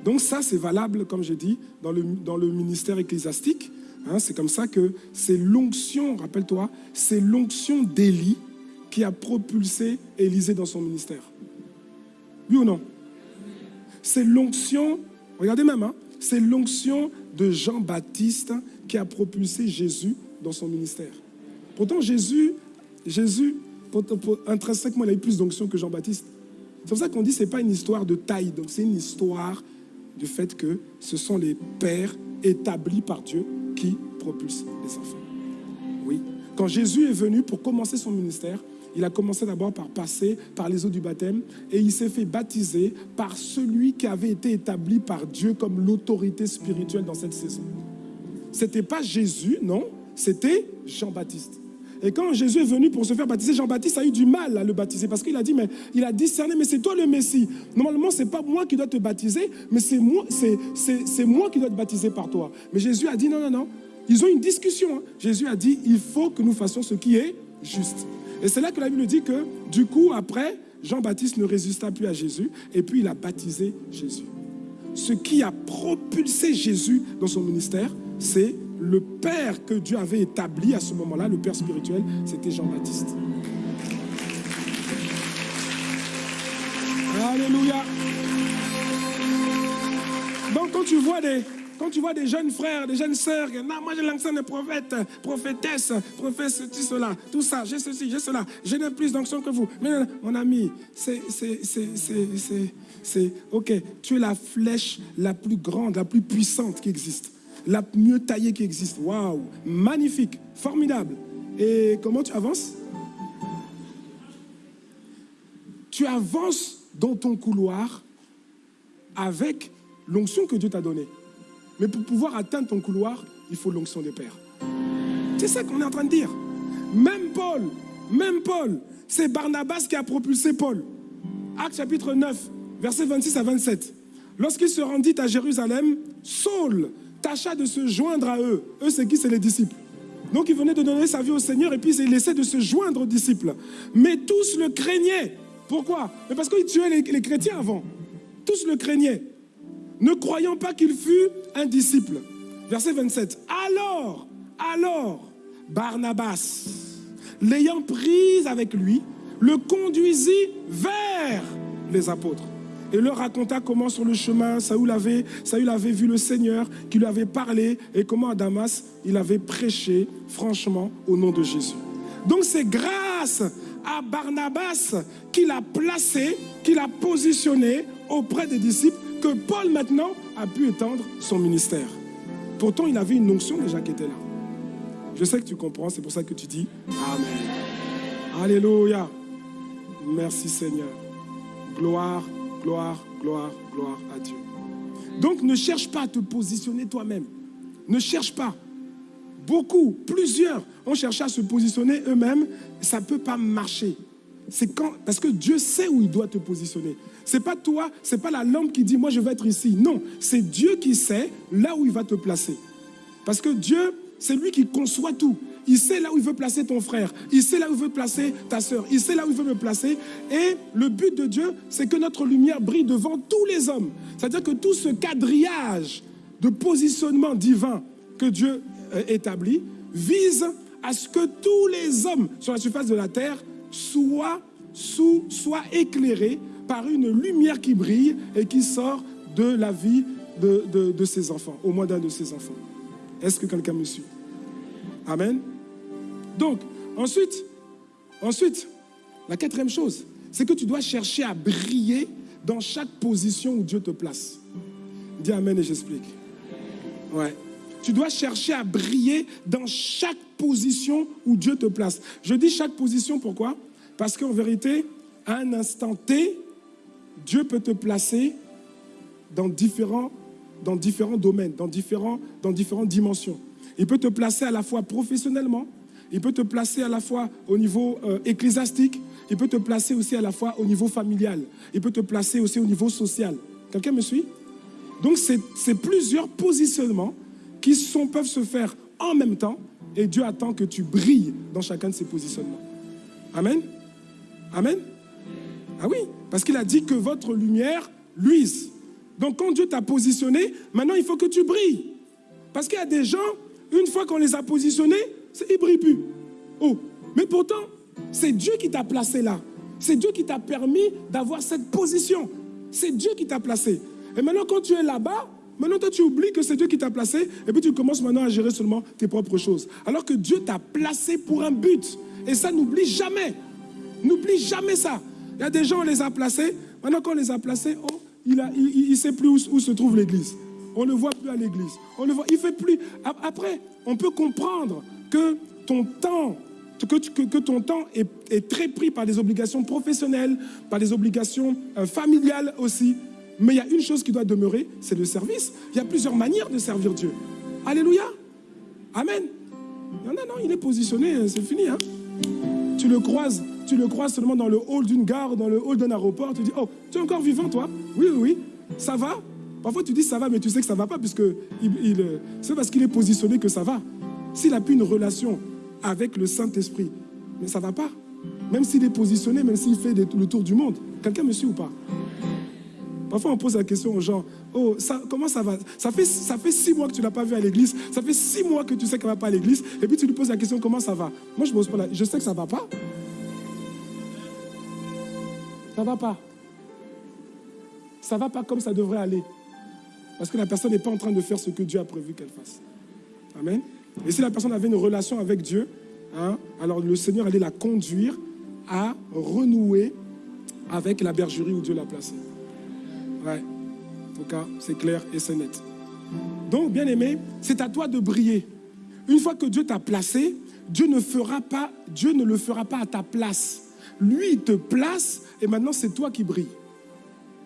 Donc ça, c'est valable, comme j'ai dit, dans le, dans le ministère ecclésiastique. Hein, c'est comme ça que c'est l'onction, rappelle-toi, c'est l'onction d'Élie qui a propulsé Élisée dans son ministère. Oui ou non? C'est l'onction, regardez même, hein, c'est l'onction de Jean-Baptiste qui a propulsé Jésus dans son ministère. Pourtant, Jésus, Jésus intrinsèquement, il a eu plus d'onction que Jean-Baptiste. C'est pour ça qu'on dit que ce n'est pas une histoire de taille, donc c'est une histoire du fait que ce sont les pères établis par Dieu qui propulsent les enfants. Oui. Quand Jésus est venu pour commencer son ministère, il a commencé d'abord par passer par les eaux du baptême et il s'est fait baptiser par celui qui avait été établi par Dieu comme l'autorité spirituelle dans cette saison. Ce n'était pas Jésus, non, c'était Jean-Baptiste. Et quand Jésus est venu pour se faire baptiser, Jean-Baptiste a eu du mal à le baptiser parce qu'il a dit, mais il a discerné, mais c'est toi le Messie. Normalement, ce n'est pas moi qui dois te baptiser, mais c'est moi, c'est, moi qui dois te baptiser par toi. Mais Jésus a dit, non, non, non. Ils ont une discussion. Hein. Jésus a dit, il faut que nous fassions ce qui est juste. Et c'est là que la Bible dit que, du coup, après, Jean-Baptiste ne résista plus à Jésus, et puis il a baptisé Jésus. Ce qui a propulsé Jésus dans son ministère, c'est le Père que Dieu avait établi à ce moment-là, le Père spirituel, c'était Jean-Baptiste. Alléluia. Donc quand tu vois des, quand tu vois des jeunes frères, des jeunes sœurs, non, moi j'ai l'onction de prophète, prophétesse, prophète, ceci, cela, tout ça, j'ai ceci, j'ai cela, je n'ai plus d'onction que vous. Mais mon ami, c'est, c'est, c'est, c'est, ok, tu es la flèche la plus grande, la plus puissante qui existe la mieux taillée qui existe. Waouh, magnifique, formidable. Et comment tu avances? Tu avances dans ton couloir avec l'onction que Dieu t'a donnée. Mais pour pouvoir atteindre ton couloir, il faut l'onction des pères. C'est ça qu'on est en train de dire. Même Paul, même Paul, c'est Barnabas qui a propulsé Paul. Acte chapitre 9, versets 26 à 27. Lorsqu'il se rendit à Jérusalem, Saul tâcha de se joindre à eux. Eux, c'est qui? C'est les disciples. Donc il venait de donner sa vie au Seigneur et puis il essaie de se joindre aux disciples. Mais tous le craignaient. Pourquoi? Mais parce qu'ils tuaient les, chrétiens avant. Tous le craignaient. Ne croyant pas qu'il fût un disciple. Verset 27. Alors, alors, Barnabas, l'ayant pris avec lui, le conduisit vers les apôtres et leur raconta comment sur le chemin Saül avait, avait vu le Seigneur qui lui avait parlé et comment à Damas il avait prêché franchement au nom de Jésus. Donc c'est grâce à Barnabas qu'il a placé, qu'il a positionné auprès des disciples que Paul maintenant a pu étendre son ministère. Pourtant il avait une onction déjà qui était là. Je sais que tu comprends, c'est pour ça que tu dis Amen. Alléluia. Merci Seigneur. Gloire Gloire, gloire, gloire à Dieu. Donc ne cherche pas à te positionner toi-même. Ne cherche pas. Beaucoup, plusieurs ont cherché à se positionner eux-mêmes. Ça ne peut pas marcher. C'est quand parce que Dieu sait où il doit te positionner. C'est pas toi, c'est pas la lampe qui dit moi je vais être ici. Non, c'est Dieu qui sait là où il va te placer. Parce que Dieu, c'est lui qui conçoit tout. Il sait là où il veut placer ton frère. Il sait là où il veut placer ta soeur. Il sait là où il veut me placer. Et le but de Dieu, c'est que notre lumière brille devant tous les hommes. C'est-à-dire que tout ce quadrillage de positionnement divin que Dieu euh, établit vise à ce que tous les hommes sur la surface de la terre soient, sous, soient éclairés par une lumière qui brille et qui sort de la vie de, de, de ses enfants, au moins d'un de ses enfants. Est-ce que quelqu'un me suit? Amen. Donc, ensuite, ensuite, la quatrième chose, c'est que tu dois chercher à briller dans chaque position où Dieu te place. Dis Amen et j'explique. Ouais. Tu dois chercher à briller dans chaque position où Dieu te place. Je dis chaque position, pourquoi? Parce qu'en vérité, à un instant T, Dieu peut te placer dans différents, dans différents domaines, dans, différents, dans différentes dimensions. Il peut te placer à la fois professionnellement, il peut te placer à la fois au niveau euh, ecclésiastique, il peut te placer aussi à la fois au niveau familial, il peut te placer aussi au niveau social. Quelqu'un me suit? Donc c'est plusieurs positionnements qui sont, peuvent se faire en même temps et Dieu attend que tu brilles dans chacun de ces positionnements. Amen? Amen? Ah oui, parce qu'il a dit que votre lumière luise. Donc quand Dieu t'a positionné, maintenant il faut que tu brilles. Parce qu'il y a des gens, une fois qu'on les a positionnés, il ne brille. Oh, mais pourtant, c'est Dieu qui t'a placé là. C'est Dieu qui t'a permis d'avoir cette position. C'est Dieu qui t'a placé. Et maintenant, quand tu es là-bas, maintenant toi tu oublies que c'est Dieu qui t'a placé et puis tu commences maintenant à gérer seulement tes propres choses. Alors que Dieu t'a placé pour un but. Et ça, n'oublie jamais. N'oublie jamais ça. Il y a des gens, on les a placés, Maintenant, quand on les a placés, oh, il ne il, sait plus où, se trouve l'église. On ne le voit plus à l'église. On le voit, il fait plus. Après, on peut comprendre que ton temps, est, très pris par des obligations professionnelles, par des obligations euh, familiales aussi. Mais il y a une chose qui doit demeurer, c'est le service. Il y a plusieurs manières de servir Dieu. Alléluia. Amen. Non, non, non, il est positionné, hein, c'est fini. Hein. Tu le croises, tu le croises seulement dans le hall d'une gare, dans le hall d'un aéroport. Tu dis, oh, tu es encore vivant, toi? Oui, oui, oui. Ça va? Parfois, tu dis ça va, mais tu sais que ça ne va pas, puisque il, euh, c'est parce qu'il est positionné que ça va. S'il n'a plus une relation avec le Saint-Esprit, mais ça ne va pas. Même s'il est positionné, même s'il fait le tour du monde. Quelqu'un me suit ou pas? Parfois, on pose la question aux gens Oh, ça, comment ça va? Ça fait, ça fait six mois que tu ne l'as pas vu à l'église. Ça fait six mois que tu sais qu'elle ne va pas à l'église. Et puis, tu lui poses la question Comment ça va? Moi, je pose pas Je sais que ça ne va pas. Ça ne va pas. Ça ne va pas comme ça devrait aller. Parce que la personne n'est pas en train de faire ce que Dieu a prévu qu'elle fasse. Amen. Et si la personne avait une relation avec Dieu, hein, alors le Seigneur allait la conduire à renouer avec la bergerie où Dieu l'a placée. Ouais. En tout cas, c'est clair et c'est net. Donc, bien aimé, c'est à toi de briller. Une fois que Dieu t'a placé, Dieu ne le fera pas à ta place. Lui, il te place et maintenant c'est toi qui brilles.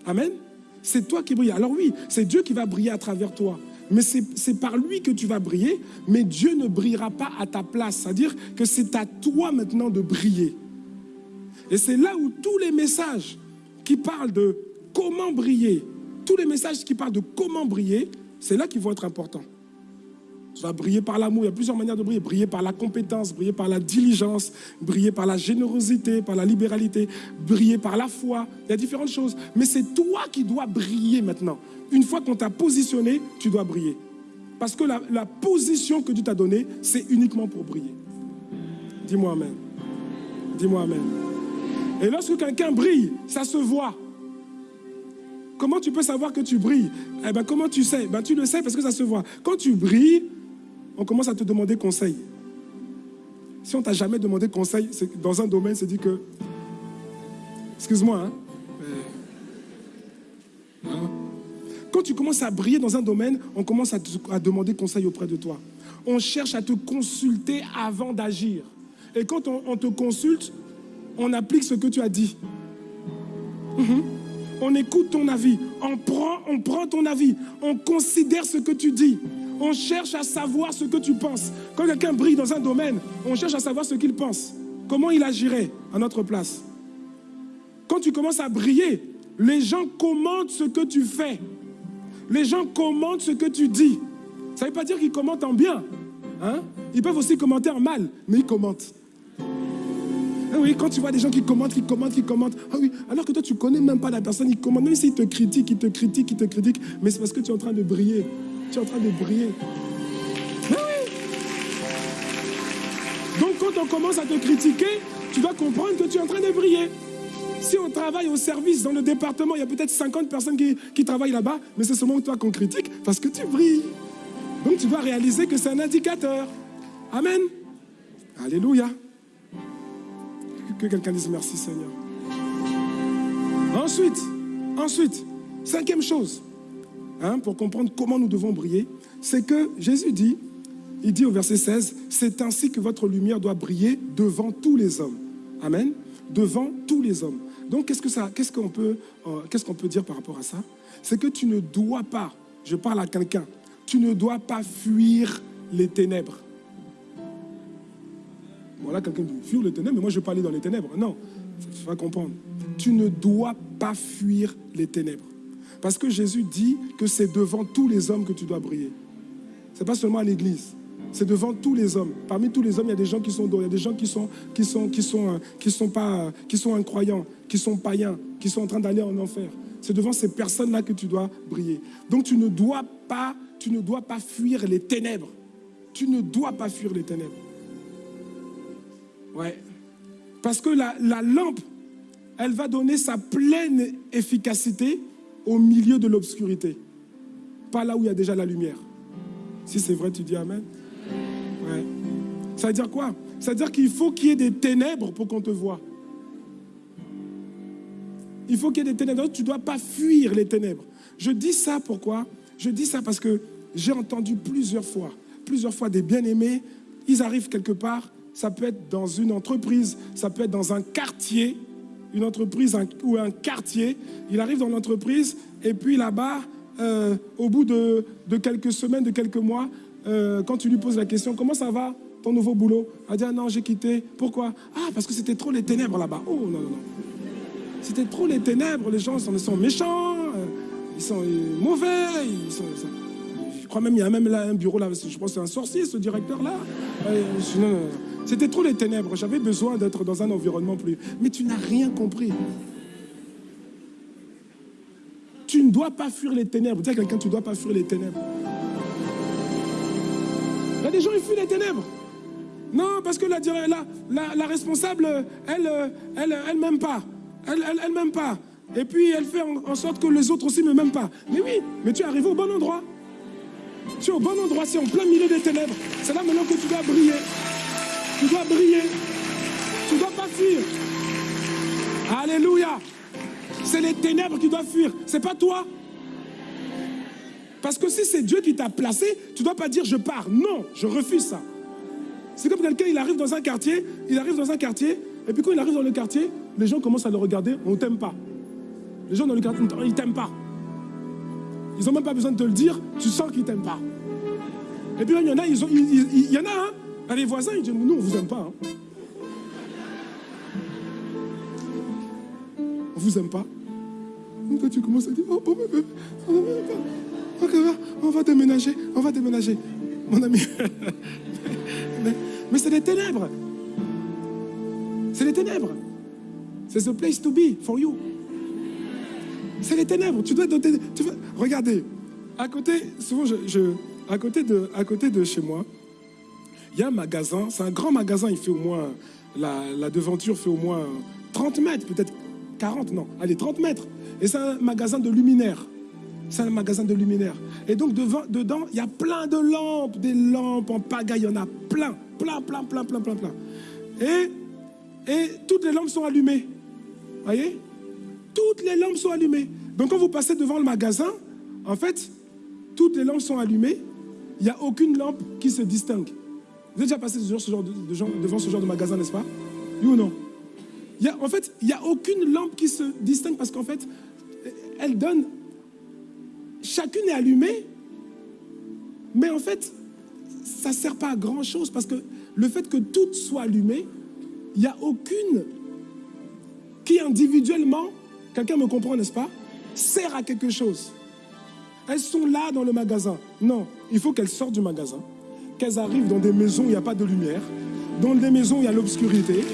Amen. C'est toi qui brilles. Alors oui, c'est Dieu qui va briller à travers toi. Mais c'est par lui que tu vas briller, mais Dieu ne brillera pas à ta place. C'est-à-dire que c'est à toi maintenant de briller. Et c'est là où tous les messages qui parlent de comment briller, tous les messages qui parlent de comment briller, c'est là qu'ils vont être importants. Tu vas briller par l'amour, il y a plusieurs manières de briller. Briller par la compétence, briller par la diligence, briller par la générosité, par la libéralité, briller par la foi. Il y a différentes choses. Mais c'est toi qui dois briller maintenant. Une fois qu'on t'a positionné, tu dois briller. Parce que la, la position que Dieu t'a donnée, c'est uniquement pour briller. Dis-moi Amen. Dis-moi Amen. Et lorsque quelqu'un brille, ça se voit. Comment tu peux savoir que tu brilles? Eh ben, comment tu sais? Ben, Tu le sais parce que ça se voit. Quand tu brilles, on commence à te demander conseil. Si on t'a jamais demandé conseil, dans un domaine, c'est dit que, excuse-moi, hein, quand tu commences à briller dans un domaine, on commence à, demander conseil auprès de toi. On cherche à te consulter avant d'agir. Et quand on, te consulte, on applique ce que tu as dit. Mhm on écoute ton avis, on prend ton avis, on considère ce que tu dis, on cherche à savoir ce que tu penses. Quand quelqu'un brille dans un domaine, on cherche à savoir ce qu'il pense, comment il agirait à notre place. Quand tu commences à briller, les gens commentent ce que tu fais. Les gens commentent ce que tu dis. Ça ne veut pas dire qu'ils commentent en bien. Hein? Ils peuvent aussi commenter en mal, mais ils commentent. Ah oui, quand tu vois des gens qui commentent, qui commentent, qui commentent, ah oui, alors que toi tu connais même pas la personne, ils commentent, même s'ils te critiquent, ils te critiquent, ils te critiquent, mais c'est parce que tu es en train de briller. Tu es en train de briller. Ah oui. Donc quand on commence à te critiquer, tu dois comprendre que tu es en train de briller. Si on travaille au service dans le département, il y a peut-être 50 personnes qui, travaillent là-bas, mais c'est seulement toi qu'on critique parce que tu brilles. Donc tu dois réaliser que c'est un indicateur. Amen. Alléluia. Que quelqu'un dise merci Seigneur. Ensuite, ensuite, cinquième chose, hein, pour comprendre comment nous devons briller, c'est que Jésus dit, il dit au verset 16, c'est ainsi que votre lumière doit briller devant tous les hommes. Amen. Devant tous les hommes. Donc, qu'est-ce que ça, qu'est-ce qu'on peut, euh, qu'est-ce peut dire par rapport à ça? C'est que tu ne dois pas, je parle à quelqu'un, tu ne dois pas fuir les ténèbres. Voilà, quelqu'un dit fuir les ténèbres, mais moi je vais pas aller dans les ténèbres. Non, tu vas comprendre. Tu ne dois pas fuir les ténèbres. Parce que Jésus dit que c'est devant tous les hommes que tu dois briller. Ce n'est pas seulement à l'église. C'est devant tous les hommes. Parmi tous les hommes, il y a des gens qui sont y a des gens qui sont, qui sont, qui sont, euh, pas, euh, qui sont incroyants, qui sont païens, qui sont en train d'aller en enfer. C'est devant ces personnes-là que tu dois briller. Donc tu ne dois pas, tu ne dois pas fuir les ténèbres. Tu ne dois pas fuir les ténèbres. Ouais. Parce que la, lampe, elle va donner sa pleine efficacité au milieu de l'obscurité. Pas là où il y a déjà la lumière. Si c'est vrai, tu dis Amen. Ça veut dire quoi? Ça veut dire qu'il faut qu'il y ait des ténèbres pour qu'on te voie. il faut qu'il y ait des ténèbres. Tu ne dois pas fuir les ténèbres. Je dis ça pourquoi? Je dis ça parce que j'ai entendu plusieurs fois, plusieurs fois des bien-aimés, ils arrivent quelque part, ça peut être dans une entreprise, ça peut être dans un quartier, une entreprise ou un quartier. Il arrive dans l'entreprise et puis là-bas, euh, au bout de, quelques semaines, de quelques mois, euh, quand tu lui poses la question, comment ça va ton nouveau boulot? Elle dit, ah non, j'ai quitté. Pourquoi? Ah, parce que c'était trop les ténèbres là-bas. Oh non, non, non. C'était trop les ténèbres, les gens sont, sont méchants, euh, ils sont mauvais, ils sont, je crois même, il y a même là un bureau là, je pense que c'est un sorcier ce directeur-là. non, non, non. C'était trop les ténèbres. J'avais besoin d'être dans un environnement plus. Mais tu n'as rien compris. Tu ne dois pas fuir les ténèbres. Dis à quelqu'un, tu ne dois pas fuir les ténèbres. Il y a des gens, ils fuient les ténèbres. Non, parce que la, la, la, responsable, elle, elle, elle, m'aime pas. Elle, elle, elle m'aime pas. Et puis, elle fait en, sorte que les autres aussi ne m'aiment pas. Mais oui, mais tu es arrivé au bon endroit. Tu es au bon endroit, c'est en plein milieu des ténèbres. C'est là maintenant que tu dois briller. Tu dois briller. Tu dois pas fuir. Alléluia. C'est les ténèbres qui doivent fuir. C'est pas toi. Parce que si c'est Dieu qui t'a placé, tu dois pas dire je pars. Non, je refuse ça. C'est comme quelqu'un, il arrive dans un quartier, il arrive dans un quartier, et puis quand il arrive dans le quartier, les gens commencent à le regarder, on t'aime pas. Les gens dans le quartier, ils t'aiment pas. Ils n'ont même pas besoin de te le dire, tu sens qu'ils t'aiment pas. Et puis il y en a, ils ont, il, y en a, hein, les voisins, ils disent, nous, on vous aime pas. Hein. On vous aime pas. Quand tu commences à dire, oh, oh, oh, on va déménager, on va déménager. Mon ami, *laughs* mais, c'est des ténèbres. C'est les ténèbres. C'est the place to be for you. C'est les ténèbres. Tu dois. Tu regardez, à côté, souvent, je, à côté de chez moi, il y a un magasin, c'est un grand magasin, il fait au moins, la, devanture fait au moins 30 mètres, peut-être 40, non, allez, 30 mètres. Et c'est un magasin de luminaires. C'est un magasin de luminaires. Et donc devant, dedans, il y a plein de lampes, des lampes en pagaille, il y en a plein, plein, plein, plein, plein, plein, plein. Et, et toutes les lampes sont allumées. Voyez? Toutes les lampes sont allumées. Donc quand vous passez devant le magasin, en fait, toutes les lampes sont allumées. Il n'y a aucune lampe qui se distingue. Vous avez déjà passé ce genre de, devant ce genre de magasin, n'est-ce pas? Oui ou non En fait, il n'y a aucune lampe qui se distingue parce qu'en fait, elle donne... Chacune est allumée, mais en fait, ça ne sert pas à grand-chose parce que le fait que toutes soient allumées, il n'y a aucune qui individuellement, quelqu'un me comprend, n'est-ce pas, sert à quelque chose. Elles sont là dans le magasin. Non, il faut qu'elles sortent du magasin qu'elles arrivent dans des maisons où il n'y a pas de lumière, dans des maisons où il y a l'obscurité,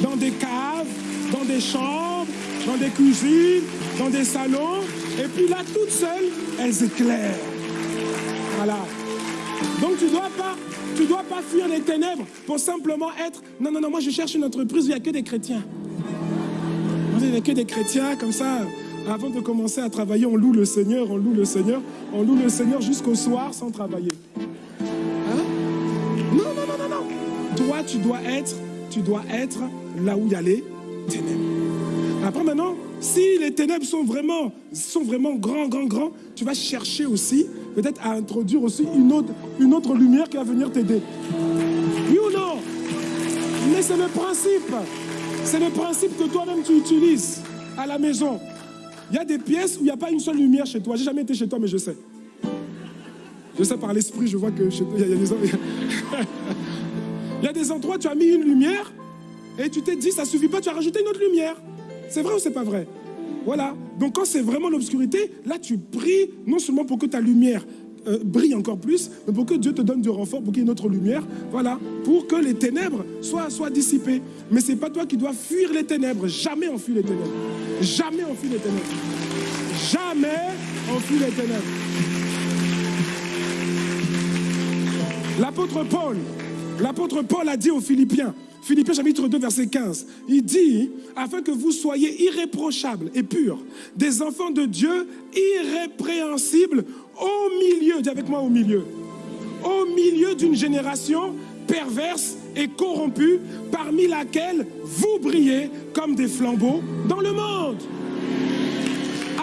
dans des caves, dans des chambres, dans des cuisines, dans des salons, et puis là, toutes seules, elles éclairent. Voilà. Donc tu ne dois, dois pas fuir les ténèbres pour simplement être... Non, non, non, moi je cherche une entreprise où il n'y a que des chrétiens. Il n'y a que des chrétiens, comme ça, avant de commencer à travailler, on loue le Seigneur, on loue le Seigneur, on loue le Seigneur jusqu'au soir sans travailler. Toi, tu dois être, tu dois être là où il y a les ténèbres. Après maintenant, si les ténèbres sont vraiment, sont vraiment grands, grands, grands, tu vas chercher aussi, peut-être à introduire aussi une autre, une autre lumière qui va venir t'aider. Oui ou non? Mais c'est le principe. C'est le principe que toi-même tu utilises à la maison. Il y a des pièces où il n'y a pas une seule lumière chez toi. J'ai jamais été chez toi, mais je sais. Je sais par l'esprit, je vois que chez toi, il y a, des... *laughs* Il y a des endroits, tu as mis une lumière et tu t'es dit, ça suffit pas, tu as rajouté une autre lumière. C'est vrai ou c'est pas vrai? Voilà. Donc quand c'est vraiment l'obscurité, là tu pries non seulement pour que ta lumière euh, brille encore plus, mais pour que Dieu te donne du renfort, pour qu'il y ait une autre lumière, voilà, pour que les ténèbres soient, soient dissipées. Mais c'est pas toi qui dois fuir les ténèbres. Jamais on fuit les ténèbres. Jamais on fuit les ténèbres. Jamais on fuit les ténèbres. L'apôtre Paul, L'apôtre Paul a dit aux Philippiens, Philippiens chapitre 2 verset 15, il dit, afin que vous soyez irréprochables et purs, des enfants de Dieu irrépréhensibles au milieu, dis avec moi au milieu, au milieu d'une génération perverse et corrompue, parmi laquelle vous brillez comme des flambeaux dans le monde.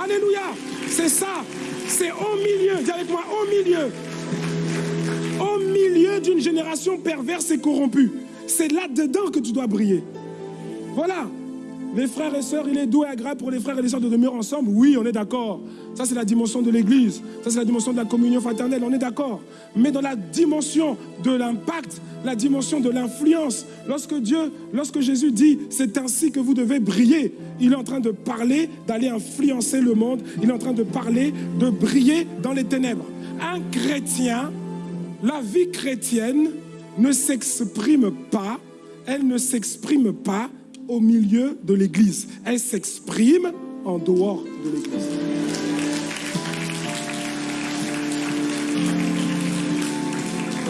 Alléluia. C'est ça. C'est au milieu, dis avec moi, au milieu. Milieu d'une génération perverse et corrompue. C'est là-dedans que tu dois briller. Voilà. Les frères et sœurs, il est doux et agréable pour les frères et les sœurs de demeurer ensemble. Oui, on est d'accord. Ça, c'est la dimension de l'Église. Ça, c'est la dimension de la communion fraternelle. On est d'accord. Mais dans la dimension de l'impact, la dimension de l'influence, lorsque Dieu, lorsque Jésus dit, c'est ainsi que vous devez briller, il est en train de parler d'aller influencer le monde. Il est en train de parler de briller dans les ténèbres. Un chrétien, la vie chrétienne ne s'exprime pas, elle ne s'exprime pas au milieu de l'Église. Elle s'exprime en dehors de l'Église.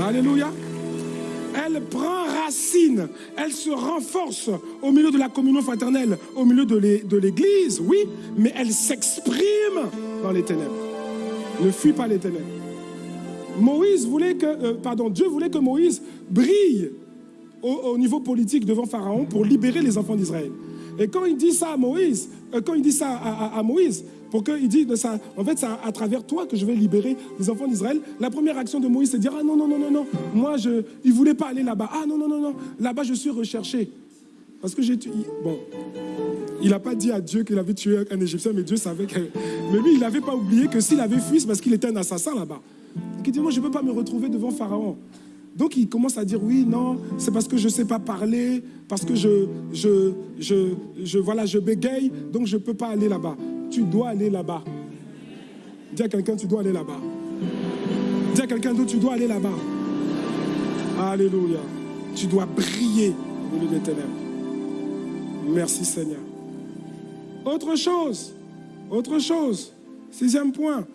Alléluia. Elle prend racine, elle se renforce au milieu de la communion fraternelle, au milieu de l'Église, oui, mais elle s'exprime dans les ténèbres. Ne fuis pas les ténèbres. Moïse voulait que, euh, pardon, Dieu voulait que Moïse brille au, niveau politique devant Pharaon pour libérer les enfants d'Israël. Et quand il dit ça à Moïse, euh, quand il dit ça à, Moïse, pour qu'il ça, en fait, c'est à, travers toi que je vais libérer les enfants d'Israël. La première action de Moïse, c'est de dire ah non non non non non, moi je, il voulait pas aller là-bas. Ah non non non non, là-bas je suis recherché parce que j'ai bon. Il n'a pas dit à Dieu qu'il avait tué un Égyptien, mais Dieu savait que. Mais lui, il n'avait pas oublié que s'il avait fui, c'est parce qu'il était un assassin là-bas. Il dit Moi, je ne peux pas me retrouver devant Pharaon. Donc il commence à dire oui, non, c'est parce que je ne sais pas parler, parce que je, je, je, je, voilà, je bégaye, donc je ne peux pas aller là-bas. Tu dois aller là-bas. Dis à quelqu'un, tu dois aller là-bas. Dis à quelqu'un d'autre, tu dois aller là-bas. Alléluia. Tu dois briller au milieu des ténèbres. Merci Seigneur. Autre chose, autre chose, sixième point.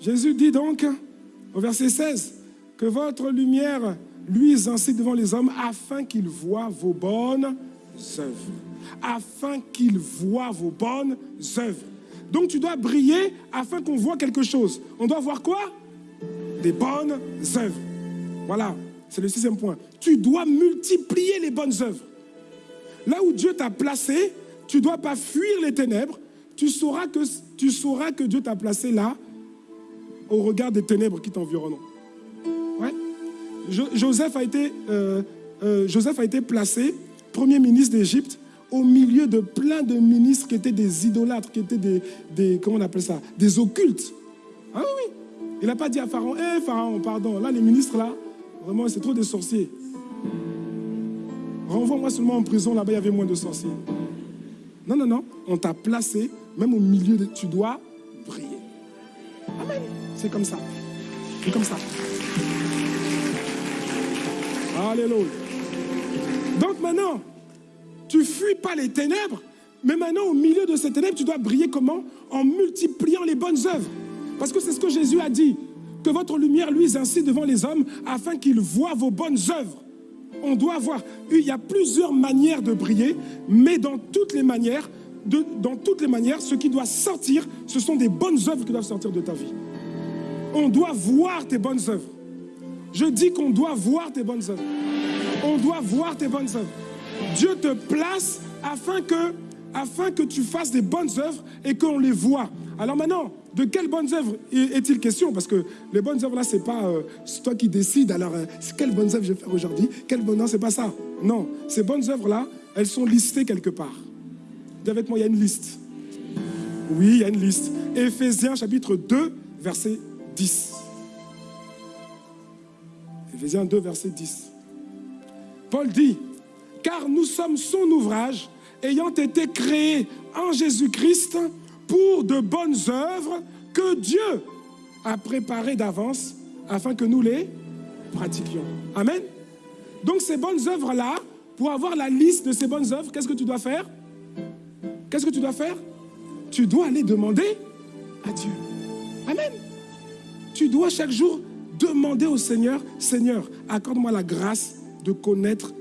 Jésus dit donc au verset 16, que votre lumière luise ainsi devant les hommes afin qu'ils voient vos bonnes œuvres. Afin qu'ils voient vos bonnes œuvres. Donc tu dois briller afin qu'on voit quelque chose. On doit voir quoi? Des bonnes œuvres. Voilà, c'est le sixième point. Tu dois multiplier les bonnes œuvres. Là où Dieu t'a placé, tu ne dois pas fuir les ténèbres. Tu sauras que, tu sauras que Dieu t'a placé là au regard des ténèbres qui t'environnent. Joseph a, été, euh, euh, Joseph a été placé premier ministre d'Égypte au milieu de plein de ministres qui étaient des idolâtres, qui étaient des, des comment on appelle ça, des occultes. Ah oui, il n'a pas dit à Pharaon, hé Pharaon, pardon, là les ministres là, vraiment c'est trop des sorciers. Renvoie-moi seulement en prison, là-bas il y avait moins de sorciers. Non, non, non, on t'a placé, même au milieu de... Tu dois. C'est comme ça. C'est comme ça. Alléluia. Donc maintenant, tu fuis pas les ténèbres, mais maintenant au milieu de ces ténèbres, tu dois briller comment? En multipliant les bonnes œuvres. Parce que c'est ce que Jésus a dit, que votre lumière luise ainsi devant les hommes afin qu'ils voient vos bonnes œuvres. On doit voir, il y a plusieurs manières de briller, mais dans toutes les manières, dans toutes les manières, ce qui doit sortir, ce sont des bonnes œuvres qui doivent sortir de ta vie. On doit voir tes bonnes œuvres. Je dis qu'on doit voir tes bonnes œuvres. On doit voir tes bonnes œuvres. Dieu te place afin que, afin que tu fasses des bonnes œuvres et qu'on les voit. Alors maintenant, de quelles bonnes œuvres est-il question? Parce que les bonnes œuvres là, c'est pas euh, toi qui décides. Alors, euh, quelles bonnes œuvres je vais faire aujourd'hui? Quelles bonnes Non, c'est pas ça. Non, ces bonnes œuvres là, elles sont listées quelque part. Dis avec moi, il y a une liste. Oui, il y a une liste. Éphésiens chapitre 2, verset 10. Éphésiens 2, verset 10. Paul dit, car nous sommes son ouvrage, ayant été créés en Jésus-Christ pour de bonnes œuvres que Dieu a préparées d'avance afin que nous les pratiquions. Amen. Donc ces bonnes œuvres-là, pour avoir la liste de ces bonnes œuvres, qu'est-ce que tu dois faire? Qu'est-ce que tu dois faire? Tu dois aller demander à Dieu. Amen. Tu dois chaque jour demander au Seigneur, Seigneur, accorde-moi la grâce de connaître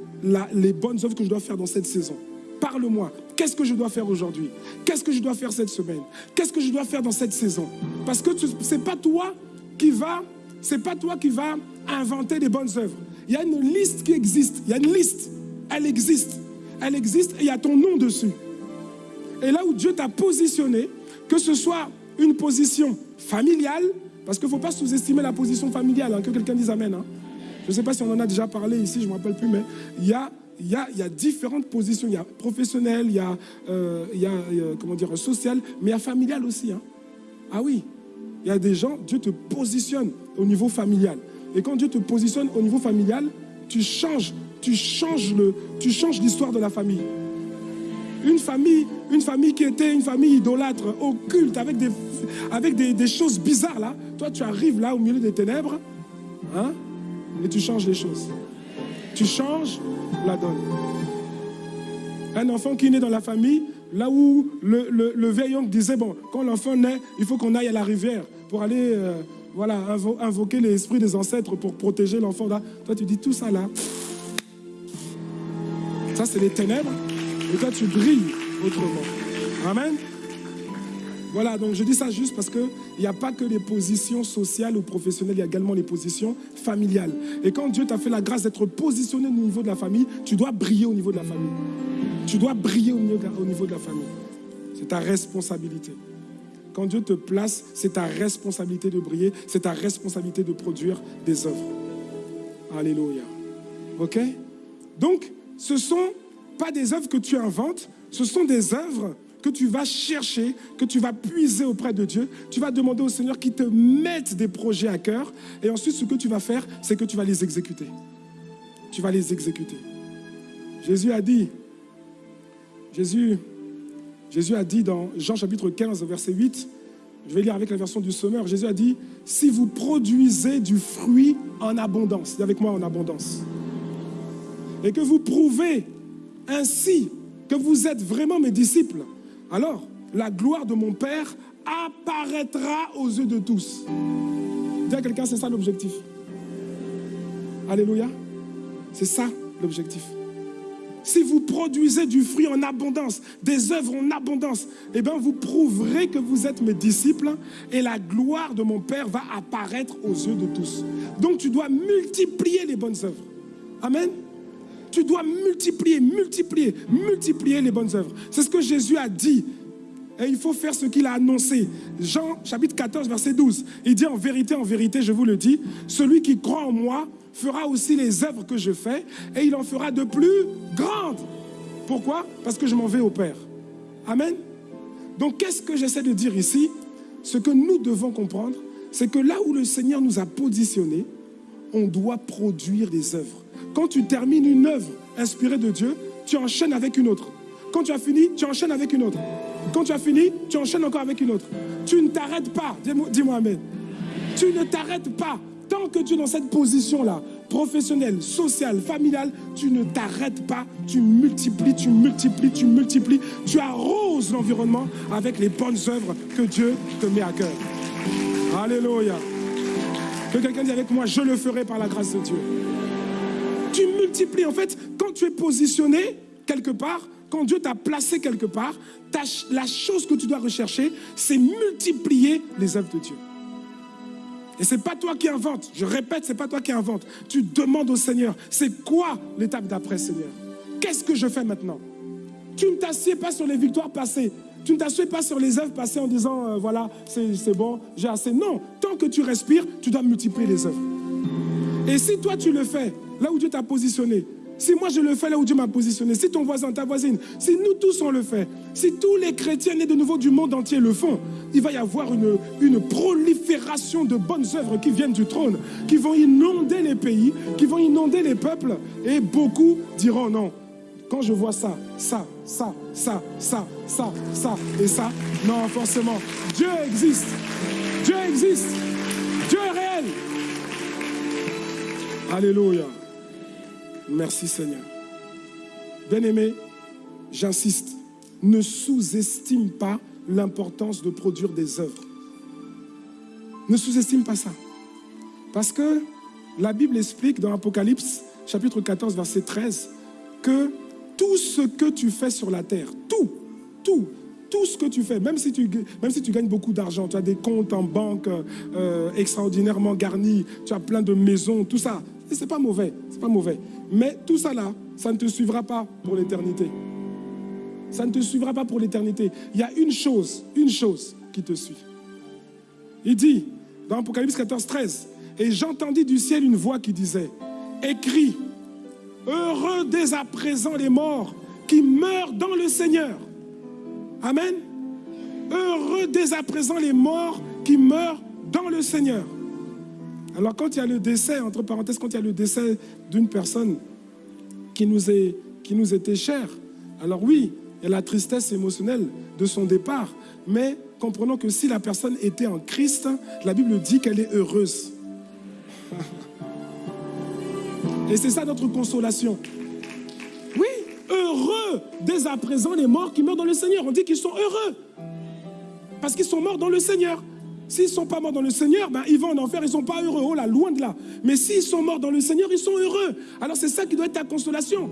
les bonnes œuvres que je dois faire dans cette saison. Parle-moi. Qu'est-ce que je dois faire aujourd'hui? Qu'est-ce que je dois faire cette semaine? Qu'est-ce que je dois faire dans cette saison? Parce que ce n'est pas toi qui va, c'est pas toi qui va inventer des bonnes œuvres. Il y a une liste qui existe. Il y a une liste. Elle existe. Elle existe et il y a ton nom dessus. Et là où Dieu t'a positionné, Que ce soit une position familiale, parce qu'il ne faut pas sous-estimer la position familiale, hein, que quelqu'un dise Amen. Hein. Je ne sais pas si on en a déjà parlé ici, je ne me rappelle plus, mais il y a, différentes positions. Il y a professionnel, il y a, euh, comment dire, social, mais il y a familial aussi. Hein. Ah oui, il y a des gens, Dieu te positionne au niveau familial. Et quand Dieu te positionne au niveau familial, tu changes, tu changes l'histoire de la famille. Une famille, une famille qui était une famille idolâtre, occulte, avec des, avec des, choses bizarres là. Toi, tu arrives là au milieu des ténèbres, hein, et tu changes les choses. Tu changes la donne. Un enfant qui naît dans la famille, là où le, le, vieil oncle disait, bon, quand l'enfant naît, il faut qu'on aille à la rivière pour aller euh, voilà, invo invoquer l'esprit des ancêtres pour protéger l'enfant. Toi, tu dis tout ça là. Ça, c'est les ténèbres. Et toi, tu brilles autrement. Amen. Voilà, donc je dis ça juste parce qu'il n'y a pas que les positions sociales ou professionnelles, il y a également les positions familiales. Et quand Dieu t'a fait la grâce d'être positionné au niveau de la famille, tu dois briller au niveau de la famille. Tu dois briller au niveau de la, famille. C'est ta responsabilité. Quand Dieu te place, c'est ta responsabilité de briller, c'est ta responsabilité de produire des œuvres. Alléluia. OK? Donc, ce sont pas des œuvres que tu inventes, ce sont des œuvres que tu vas chercher, que tu vas puiser auprès de Dieu. Tu vas demander au Seigneur qu'il te mette des projets à cœur. Et ensuite, ce que tu vas faire, c'est que tu vas les exécuter. Tu vas les exécuter. Jésus a dit, Jésus, Jésus a dit dans Jean chapitre 15, verset 8, je vais lire avec la version du Sommeur, Jésus a dit, si vous produisez du fruit en abondance, dis avec moi en abondance, et que vous prouvez ainsi que vous êtes vraiment mes disciples, alors la gloire de mon Père apparaîtra aux yeux de tous. Dis à quelqu'un, c'est ça l'objectif. Alléluia. C'est ça l'objectif. Si vous produisez du fruit en abondance, des œuvres en abondance, eh bien vous prouverez que vous êtes mes disciples et la gloire de mon Père va apparaître aux yeux de tous. Donc tu dois multiplier les bonnes œuvres. Amen. Tu dois multiplier, multiplier, multiplier les bonnes œuvres. C'est ce que Jésus a dit. Et il faut faire ce qu'il a annoncé. Jean chapitre 14, verset 12. Il dit en vérité, en vérité, je vous le dis, celui qui croit en moi fera aussi les œuvres que je fais et il en fera de plus grandes. Pourquoi? Parce que je m'en vais au Père. Amen. Donc qu'est-ce que j'essaie de dire ici? Ce que nous devons comprendre, c'est que là où le Seigneur nous a positionnés, on doit produire des œuvres. Quand tu termines une œuvre inspirée de Dieu, tu enchaînes avec une autre. Quand tu as fini, tu enchaînes avec une autre. Quand tu as fini, tu enchaînes encore avec une autre. Tu ne t'arrêtes pas. Dis-moi dis Amen. Tu ne t'arrêtes pas. Tant que tu es dans cette position-là, professionnelle, sociale, familiale, tu ne t'arrêtes pas. Tu multiplies, tu multiplies, tu multiplies. Tu arroses l'environnement avec les bonnes œuvres que Dieu te met à cœur. Alléluia. Que quelqu'un dise avec moi, je le ferai par la grâce de Dieu. Tu multiplies. En fait, quand tu es positionné quelque part, quand Dieu t'a placé quelque part, la chose que tu dois rechercher, c'est multiplier les œuvres de Dieu. Et ce n'est pas toi qui inventes. Je répète, ce n'est pas toi qui inventes. Tu demandes au Seigneur, c'est quoi l'étape d'après, Seigneur? Qu'est-ce que je fais maintenant? Tu ne t'assieds pas sur les victoires passées. Tu ne t'assieds pas sur les œuvres passées en disant, euh, voilà, c'est bon, j'ai assez. Non, tant que tu respires, tu dois multiplier les œuvres. Et si toi tu le fais, là où Dieu t'a positionné, si moi je le fais là où Dieu m'a positionné, si ton voisin, ta voisine, si nous tous on le fait, si tous les chrétiens nés de nouveau du monde entier le font, il va y avoir une, prolifération de bonnes œuvres qui viennent du trône, qui vont inonder les pays, qui vont inonder les peuples, et beaucoup diront non. Quand je vois ça, ça, ça, ça, ça, ça, ça et ça, non, forcément, Dieu existe. Dieu existe. Dieu est réel. Alléluia. Merci Seigneur. Bien-aimé, j'insiste, ne sous-estime pas l'importance de produire des œuvres. Ne sous-estime pas ça. Parce que la Bible explique dans Apocalypse chapitre 14 verset 13 que tout ce que tu fais sur la terre, tout, tout, tout ce que tu fais, même si tu, gagnes beaucoup d'argent, tu as des comptes en banque euh, extraordinairement garnis, tu as plein de maisons, tout ça, et c'est pas mauvais, c'est pas mauvais. Mais tout ça là, ça ne te suivra pas pour l'éternité. Ça ne te suivra pas pour l'éternité. Il y a une chose, une chose qui te suit. Il dit dans Apocalypse 14, 13, et j'entendis du ciel une voix qui disait, écris, heureux dès à présent les morts qui meurent dans le Seigneur. Amen. Heureux dès à présent les morts qui meurent dans le Seigneur. Alors quand il y a le décès, entre parenthèses, quand il y a le décès d'une personne qui nous, est, qui nous était chère, alors oui, il y a la tristesse émotionnelle de son départ, mais comprenons que si la personne était en Christ, la Bible dit qu'elle est heureuse. Et c'est ça notre consolation. Oui, heureux dès à présent les morts qui meurent dans le Seigneur. On dit qu'ils sont heureux. Parce qu'ils sont morts dans le Seigneur. S'ils ne sont pas morts dans le Seigneur, ben, ils vont en enfer, ils ne sont pas heureux. Oh là, loin de là. Mais s'ils sont morts dans le Seigneur, ils sont heureux. Alors c'est ça qui doit être ta consolation.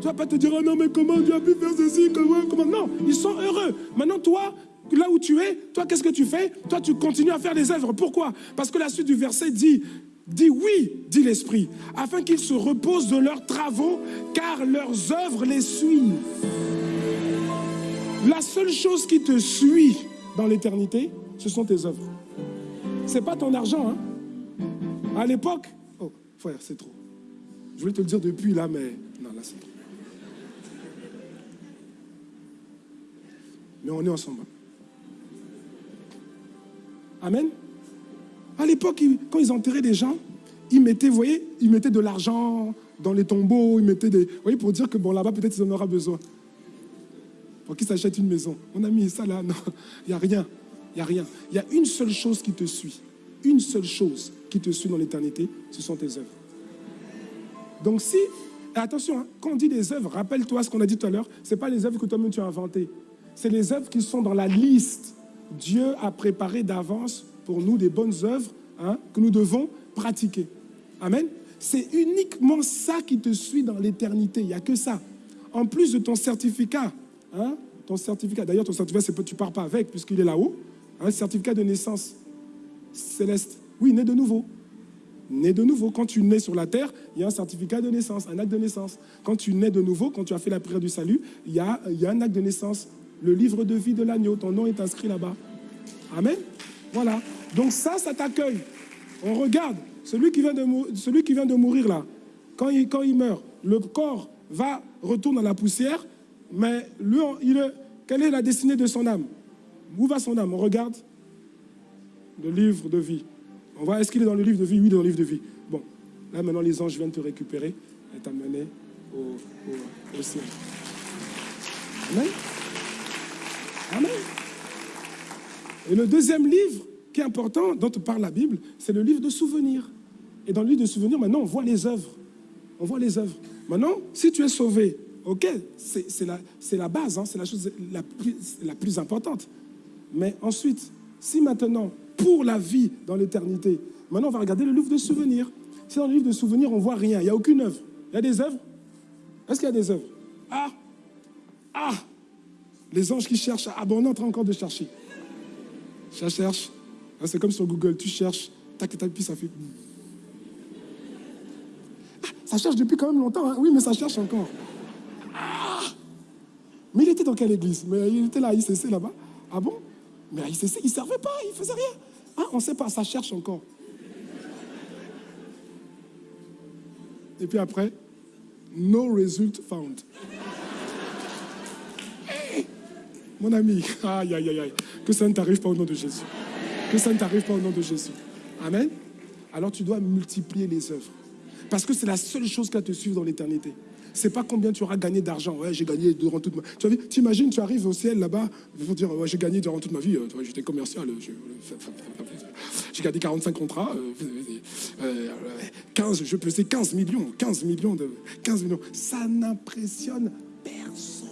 Tu ne vas pas te dire, oh non, mais comment Dieu a pu faire ceci comment, comment? Non, ils sont heureux. Maintenant, toi, là où tu es, toi, qu'est-ce que tu fais? Toi, tu continues à faire des œuvres. Pourquoi? Parce que la suite du verset dit, dit oui, dit l'Esprit, afin qu'ils se reposent de leurs travaux, car leurs œuvres les suivent. La seule chose qui te suit dans l'éternité, ce sont tes œuvres. C'est pas ton argent. Hein? À l'époque, oh, frère, c'est trop. Je voulais te le dire depuis là, mais non, là c'est trop. Mais on est ensemble. Amen. À l'époque, quand ils enterraient des gens, ils mettaient, vous voyez, ils mettaient de l'argent dans les tombeaux, ils mettaient des. Vous voyez, pour dire que bon, là-bas, peut-être ils en auront besoin. Pour qu'ils s'achètent une maison. On a mis ça là, non, il n'y a rien. Il n'y a rien. Il y a une seule chose qui te suit. Une seule chose qui te suit dans l'éternité, ce sont tes œuvres. Donc si, attention, hein, quand on dit des œuvres, rappelle-toi ce qu'on a dit tout à l'heure, ce n'est pas les œuvres que toi-même tu as inventées. C'est les œuvres qui sont dans la liste. Dieu a préparé d'avance pour nous des bonnes œuvres hein, que nous devons pratiquer. Amen. C'est uniquement ça qui te suit dans l'éternité. Il n'y a que ça. En plus de ton certificat, hein, ton certificat, d'ailleurs ton certificat, tu ne pars pas avec puisqu'il est là-haut, un certificat de naissance céleste. Oui, né de nouveau. Né de nouveau. Quand tu nais sur la terre, il y a un certificat de naissance, un acte de naissance. Quand tu nais de nouveau, quand tu as fait la prière du salut, il y a, un acte de naissance. Le livre de vie de l'agneau, ton nom est inscrit là-bas. Amen. Voilà. Donc ça, ça t'accueille. On regarde, celui qui, vient de, mourir là, quand il, meurt, le corps va, retourner dans la poussière, mais lui, il, quelle est la destinée de son âme? Où va son âme On regarde le livre de vie. On voit, est-ce qu'il est dans le livre de vie? Oui, dans le livre de vie. Bon, là maintenant les anges viennent te récupérer et t'amener au, ciel. Amen. Amen. Et le deuxième livre qui est important, dont parle la Bible, c'est le livre de souvenirs. Et dans le livre de souvenirs, maintenant, on voit les œuvres. On voit les œuvres. Maintenant, si tu es sauvé, ok, c'est la, base, hein, c'est la chose la plus importante. Mais ensuite, si maintenant, pour la vie dans l'éternité, maintenant on va regarder le livre de souvenirs. Si dans le livre de souvenirs, on ne voit rien, il n'y a aucune œuvre. Il y a des œuvres? Est-ce qu'il y a des œuvres? Ah Ah Les anges qui cherchent. Ah bon, on est en train encore de chercher. Ça cherche. Ah, c'est comme sur Google, tu cherches, tac, tac, puis ça fait. Ah, ça cherche depuis quand même longtemps, hein. oui, mais ça cherche encore. Ah mais il était dans quelle église? Mais il était là ICC là-bas. Ah bon? Mais il ne servait pas, il ne faisait rien. Ah, on ne sait pas, ça cherche encore. Et puis après, no result found. Mon ami, aïe, aïe, aïe, que ça ne t'arrive pas au nom de Jésus. Que ça ne t'arrive pas au nom de Jésus. Amen. Alors tu dois multiplier les œuvres. Parce que c'est la seule chose qui va te suivre dans l'éternité. C'est pas combien tu auras gagné d'argent. Ouais, j'ai gagné durant toute ma vie. Tu imagines, tu arrives au ciel là-bas, ils vont dire, ouais, j'ai gagné durant toute ma vie. Euh, j'étais commercial. J'ai gagné 45 contrats. 15, euh, je *laughs* pesais 15 millions. 15 millions de. 15 millions. Ça n'impressionne personne.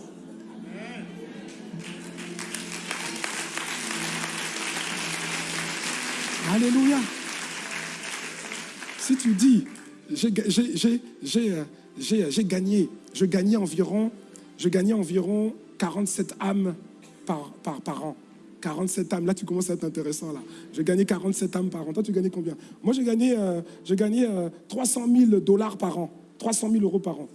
Alléluia. Si tu dis, euh, j'ai gagné, je gagnais environ, je gagnais environ 47 âmes par, par, par an. 47 âmes, là tu commences à être intéressant là. Je gagnais 47 âmes par an. Toi tu gagnais combien? Moi j'ai gagné, euh, 300 000 dollars par an, 300 000 euros par an.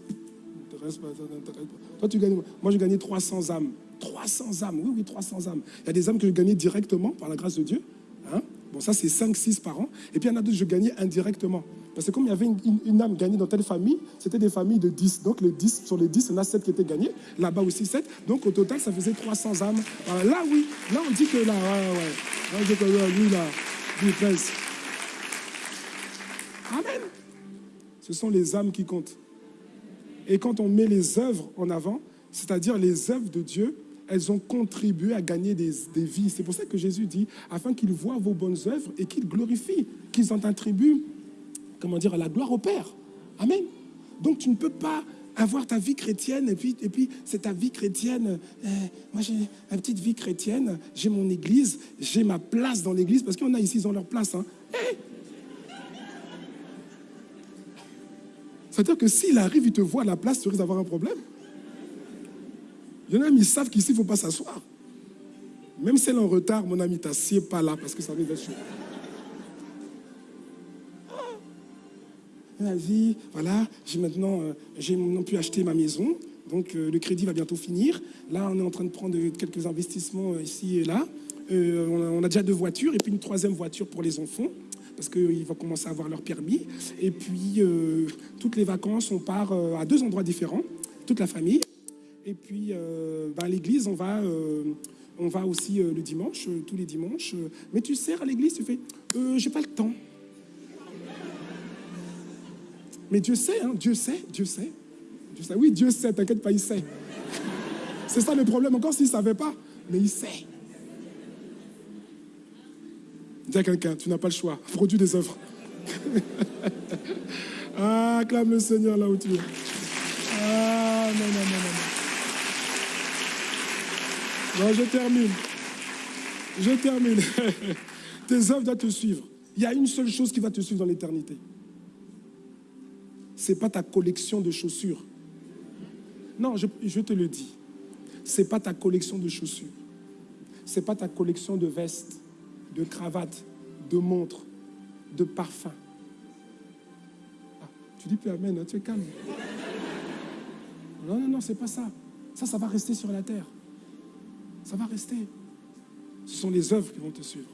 Toi, tu gagnes. Moi, j'ai gagné 300 âmes. 300 âmes, oui, oui, 300 âmes. Il y a des âmes que je gagnais directement par la grâce de Dieu. Hein. Bon, ça, c'est 5, 6 par an. Et puis, il y en a d'autres que je gagnais indirectement. Parce que comme il y avait une, âme gagnée dans telle famille, c'était des familles de 10. Donc, les 10, sur les 10, il y en a 7 qui étaient gagnés. Là-bas aussi 7. Donc, au total, ça faisait 300 âmes. là, oui. Là, on dit que là, ouais, ouais. Là, on dit que là, lui, là, lui, Amen. Ce sont les âmes qui comptent. Et quand on met les œuvres en avant, c'est-à-dire les œuvres de Dieu, elles ont contribué à gagner des, vies. C'est pour ça que Jésus dit, afin qu'ils voient vos bonnes œuvres et qu'ils glorifient, qu'ils en attribuent comment dire, la gloire au Père. Amen. Donc tu ne peux pas avoir ta vie chrétienne et puis, c'est ta vie chrétienne. Euh, moi j'ai ma petite vie chrétienne, j'ai mon église, j'ai ma place dans l'église parce en a ici, ils ont leur place. Hein. C'est-à-dire que s'il arrive, il te voit à la place, tu risques d'avoir un problème. Il y en a, ils savent qu'ici, il ne faut pas s'asseoir. Même si elle est en retard, mon ami, t'assieds pas là parce que ça va être chaud. Vie, voilà, j'ai maintenant, euh, j'ai maintenant pu acheter ma maison, donc euh, le crédit va bientôt finir. Là, on est en train de prendre quelques investissements euh, ici et là. On a, déjà deux voitures et puis une troisième voiture pour les enfants parce qu'ils vont commencer à avoir leur permis. Et puis, toutes les vacances, on part à deux endroits différents, toute la famille. Et puis, ben, à l'église, on va, on va aussi le dimanche, tous les dimanches. Mais tu sers à l'église, tu fais, j'ai pas le temps. Mais Dieu sait, hein, Dieu sait, Dieu sait. Dieu sait. Oui, Dieu sait, t'inquiète pas, il sait. C'est ça le problème, encore s'il ne savait pas, mais il sait. Dis à quelqu'un, tu n'as pas le choix, produis des œuvres. *laughs* ah, clame le Seigneur là où tu es. Ah, non, non, non, non. Non, je termine. Je termine. *laughs* Tes œuvres doivent te suivre. Il y a une seule chose qui va te suivre dans l'éternité ce n'est pas ta collection de chaussures. Non, je, te le dis. Ce n'est pas ta collection de chaussures. Ce n'est pas ta collection de vestes, de cravates, de montres, de parfums. Ah, tu dis plus Amen, hein, tu es calme. Non, non, non, c'est pas ça. Ça, ça va rester sur la terre. Ça va rester. Ce sont les œuvres qui vont te suivre.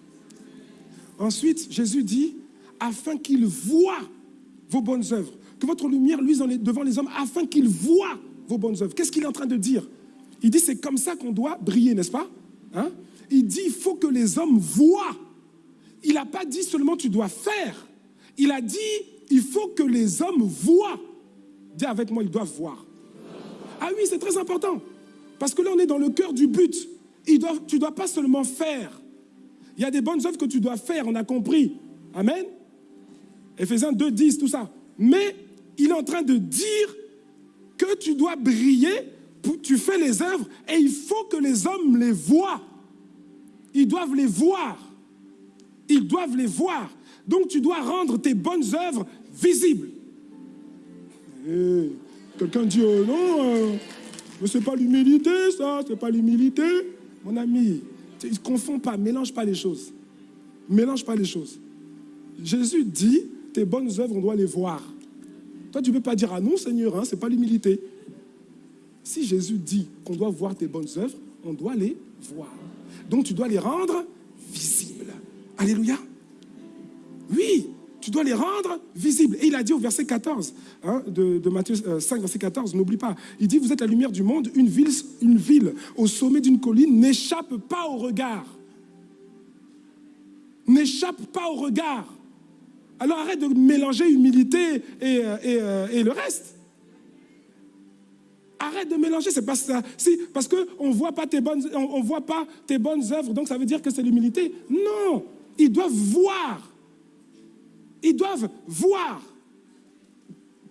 Ensuite, Jésus dit, afin qu'ils voient vos bonnes œuvres que votre lumière luise devant les hommes afin qu'ils voient vos bonnes œuvres. Qu'est-ce qu'il est en train de dire? Il dit c'est comme ça qu'on doit briller, n'est-ce pas? Hein? Il dit il faut que les hommes voient. Il n'a pas dit seulement tu dois faire. Il a dit il faut que les hommes voient. Dis avec moi, ils doivent voir. Ah oui, c'est très important. Parce que là, on est dans le cœur du but. tu ne dois pas seulement faire. Il y a des bonnes œuvres que tu dois faire, on a compris. Amen. Ephésiens 2, 10, tout ça. Mais il est en train de dire que tu dois briller, tu fais les œuvres et il faut que les hommes les voient. Ils doivent les voir. Ils doivent les voir. Donc tu dois rendre tes bonnes œuvres visibles. Eh, quelqu'un dit oh non, euh, mais c'est pas l'humilité, ça, c'est pas l'humilité. Mon ami, ne confonds pas, mélange pas les choses. Mélange pas les choses. Jésus dit, tes bonnes œuvres, on doit les voir. Toi, tu ne peux pas dire, ah non, Seigneur, hein, ce n'est pas l'humilité. Si Jésus dit qu'on doit voir tes bonnes œuvres, on doit les voir. Donc, tu dois les rendre visibles. Alléluia. Oui, tu dois les rendre visibles. Et il a dit au verset 14 hein, de, Matthieu 5, euh, verset 14, n'oublie pas, il dit, vous êtes la lumière du monde, une ville, une ville au sommet d'une colline n'échappe pas au regard. N'échappe pas au regard. Alors arrête de mélanger humilité et, euh, euh, et, le reste. Arrête de mélanger, c'est pas ça. Si, parce qu'on ne voit pas tes bonnes, on, voit pas tes bonnes œuvres, donc ça veut dire que c'est l'humilité. Non, ils doivent voir. Ils doivent voir.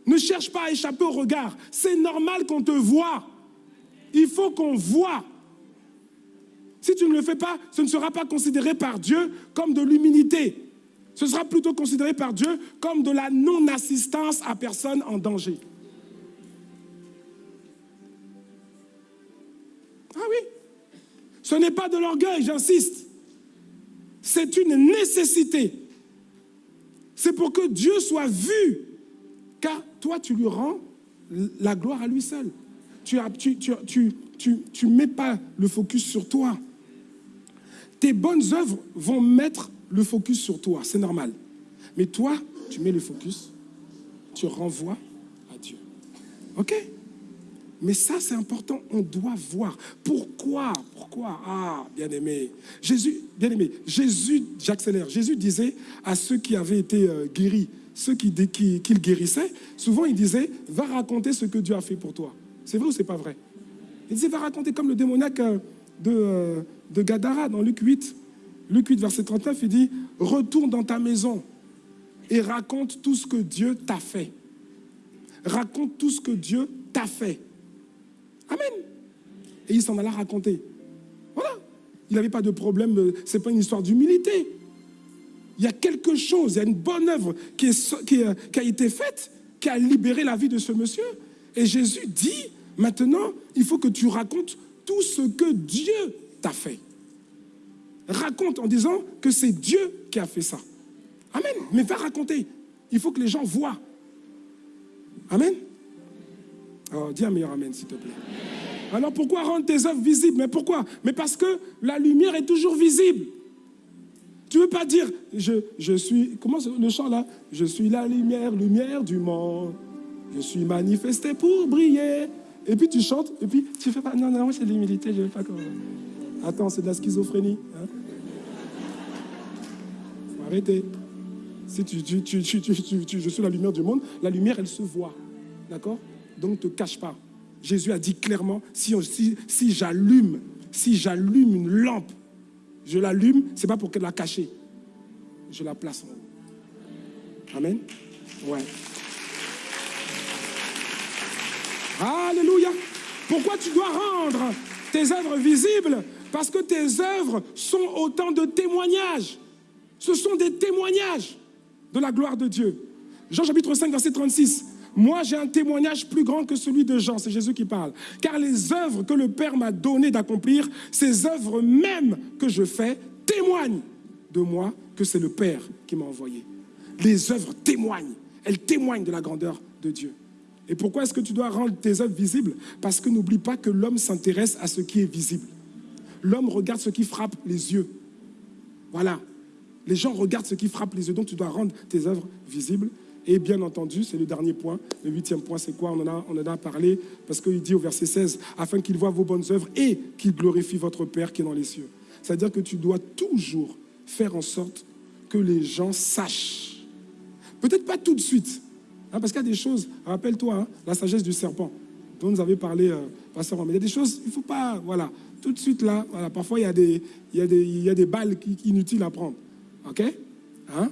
Ne cherche pas à échapper au regard. C'est normal qu'on te voit. Il faut qu'on voit. Si tu ne le fais pas, ce ne sera pas considéré par Dieu comme de l'humilité ce sera plutôt considéré par Dieu comme de la non-assistance à personne en danger. Ah oui, ce n'est pas de l'orgueil, j'insiste. C'est une nécessité. C'est pour que Dieu soit vu, car toi, tu lui rends la gloire à lui seul. Tu ne tu, mets pas le focus sur toi. Tes bonnes œuvres vont mettre le focus sur toi, c'est normal. Mais toi, tu mets le focus, tu renvoies à Dieu. OK? Mais ça, c'est important, on doit voir. Pourquoi? Pourquoi? Ah, bien aimé. Jésus, bien aimé, Jésus, j'accélère, Jésus disait à ceux qui avaient été euh, guéris, ceux qui, qui, qui, souvent il disait, va raconter ce que Dieu a fait pour toi. C'est vrai ou c'est pas vrai? Il disait, va raconter comme le démoniaque euh, de, euh, de Gadara dans Luc 8. Luc 8, verset 39, il dit, retourne dans ta maison et raconte tout ce que Dieu t'a fait. Raconte tout ce que Dieu t'a fait. Amen. Et il s'en alla raconter. Voilà. Il n'avait pas de problème, euh, ce n'est pas une histoire d'humilité. Il y a quelque chose, il y a une bonne œuvre qui, euh, qui, a été faite, qui a libéré la vie de ce monsieur. Et Jésus dit, maintenant, il faut que tu racontes tout ce que Dieu t'a fait. Raconte en disant que c'est Dieu qui a fait ça. Amen. Mais va raconter. Il faut que les gens voient. Amen. Oh, dis un meilleur Amen, s'il te plaît. Alors pourquoi rendre tes œuvres visibles? Mais pourquoi? Mais parce que la lumière est toujours visible. Tu ne veux pas dire, je, je suis, comment le chant là? Je suis la lumière, lumière du monde. Je suis manifesté pour briller. Et puis tu chantes, et puis tu fais pas, non, non, c'est l'humilité, je ne vais pas comme... Attends, c'est de la schizophrénie. Hein? Faut arrêter. Si tu, tu, tu, je suis la lumière du monde, la lumière, elle se voit. D'accord? Donc ne te cache pas. Jésus a dit clairement, si, si, j'allume, si j'allume une lampe, je l'allume, ce n'est pas pour qu'elle la cache. Je la place en haut. Amen? Ouais. Alléluia. Pourquoi tu dois rendre tes œuvres visibles Parce que tes œuvres sont autant de témoignages. Ce sont des témoignages de la gloire de Dieu. Jean chapitre 5, verset 36. Moi, j'ai un témoignage plus grand que celui de Jean, c'est Jésus qui parle. Car les œuvres que le Père m'a donné d'accomplir, ces œuvres mêmes que je fais, témoignent de moi que c'est le Père qui m'a envoyé. Les œuvres témoignent, elles témoignent de la grandeur de Dieu. Et pourquoi est-ce que tu dois rendre tes œuvres visibles? Parce que n'oublie pas que l'homme s'intéresse à ce qui est visible. L'homme regarde ce qui frappe les yeux. Voilà. Les gens regardent ce qui frappe les yeux, donc tu dois rendre tes œuvres visibles. Et bien entendu, c'est le dernier point. Le huitième point, c'est quoi? On en, a, parlé parce qu'il dit au verset 16, afin qu'il voit vos bonnes œuvres et qu'il glorifie votre Père qui est dans les cieux. C'est-à-dire que tu dois toujours faire en sorte que les gens sachent. Peut-être pas tout de suite, hein, parce qu'il y a des choses, rappelle-toi, hein, la sagesse du serpent, dont nous avait parlé, euh, Pasteur il y a des choses, il ne faut pas, voilà, tout de suite là, voilà, parfois il y a des, il y a des, il y a des balles inutiles à prendre, ok? Hein?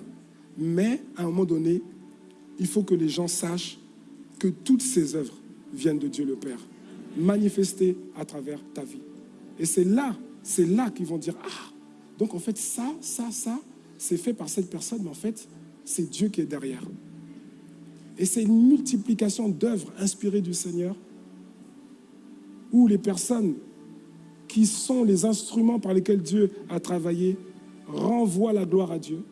Mais à un moment donné, il faut que les gens sachent que toutes ces œuvres viennent de Dieu le Père, manifestées à travers ta vie. Et c'est là, c'est là qu'ils vont dire, ah, donc en fait ça, ça, ça, c'est fait par cette personne, mais en fait, c'est Dieu qui est derrière. Et c'est une multiplication d'œuvres inspirées du Seigneur, où les personnes qui sont les instruments par lesquels Dieu a travaillé renvoient la gloire à Dieu.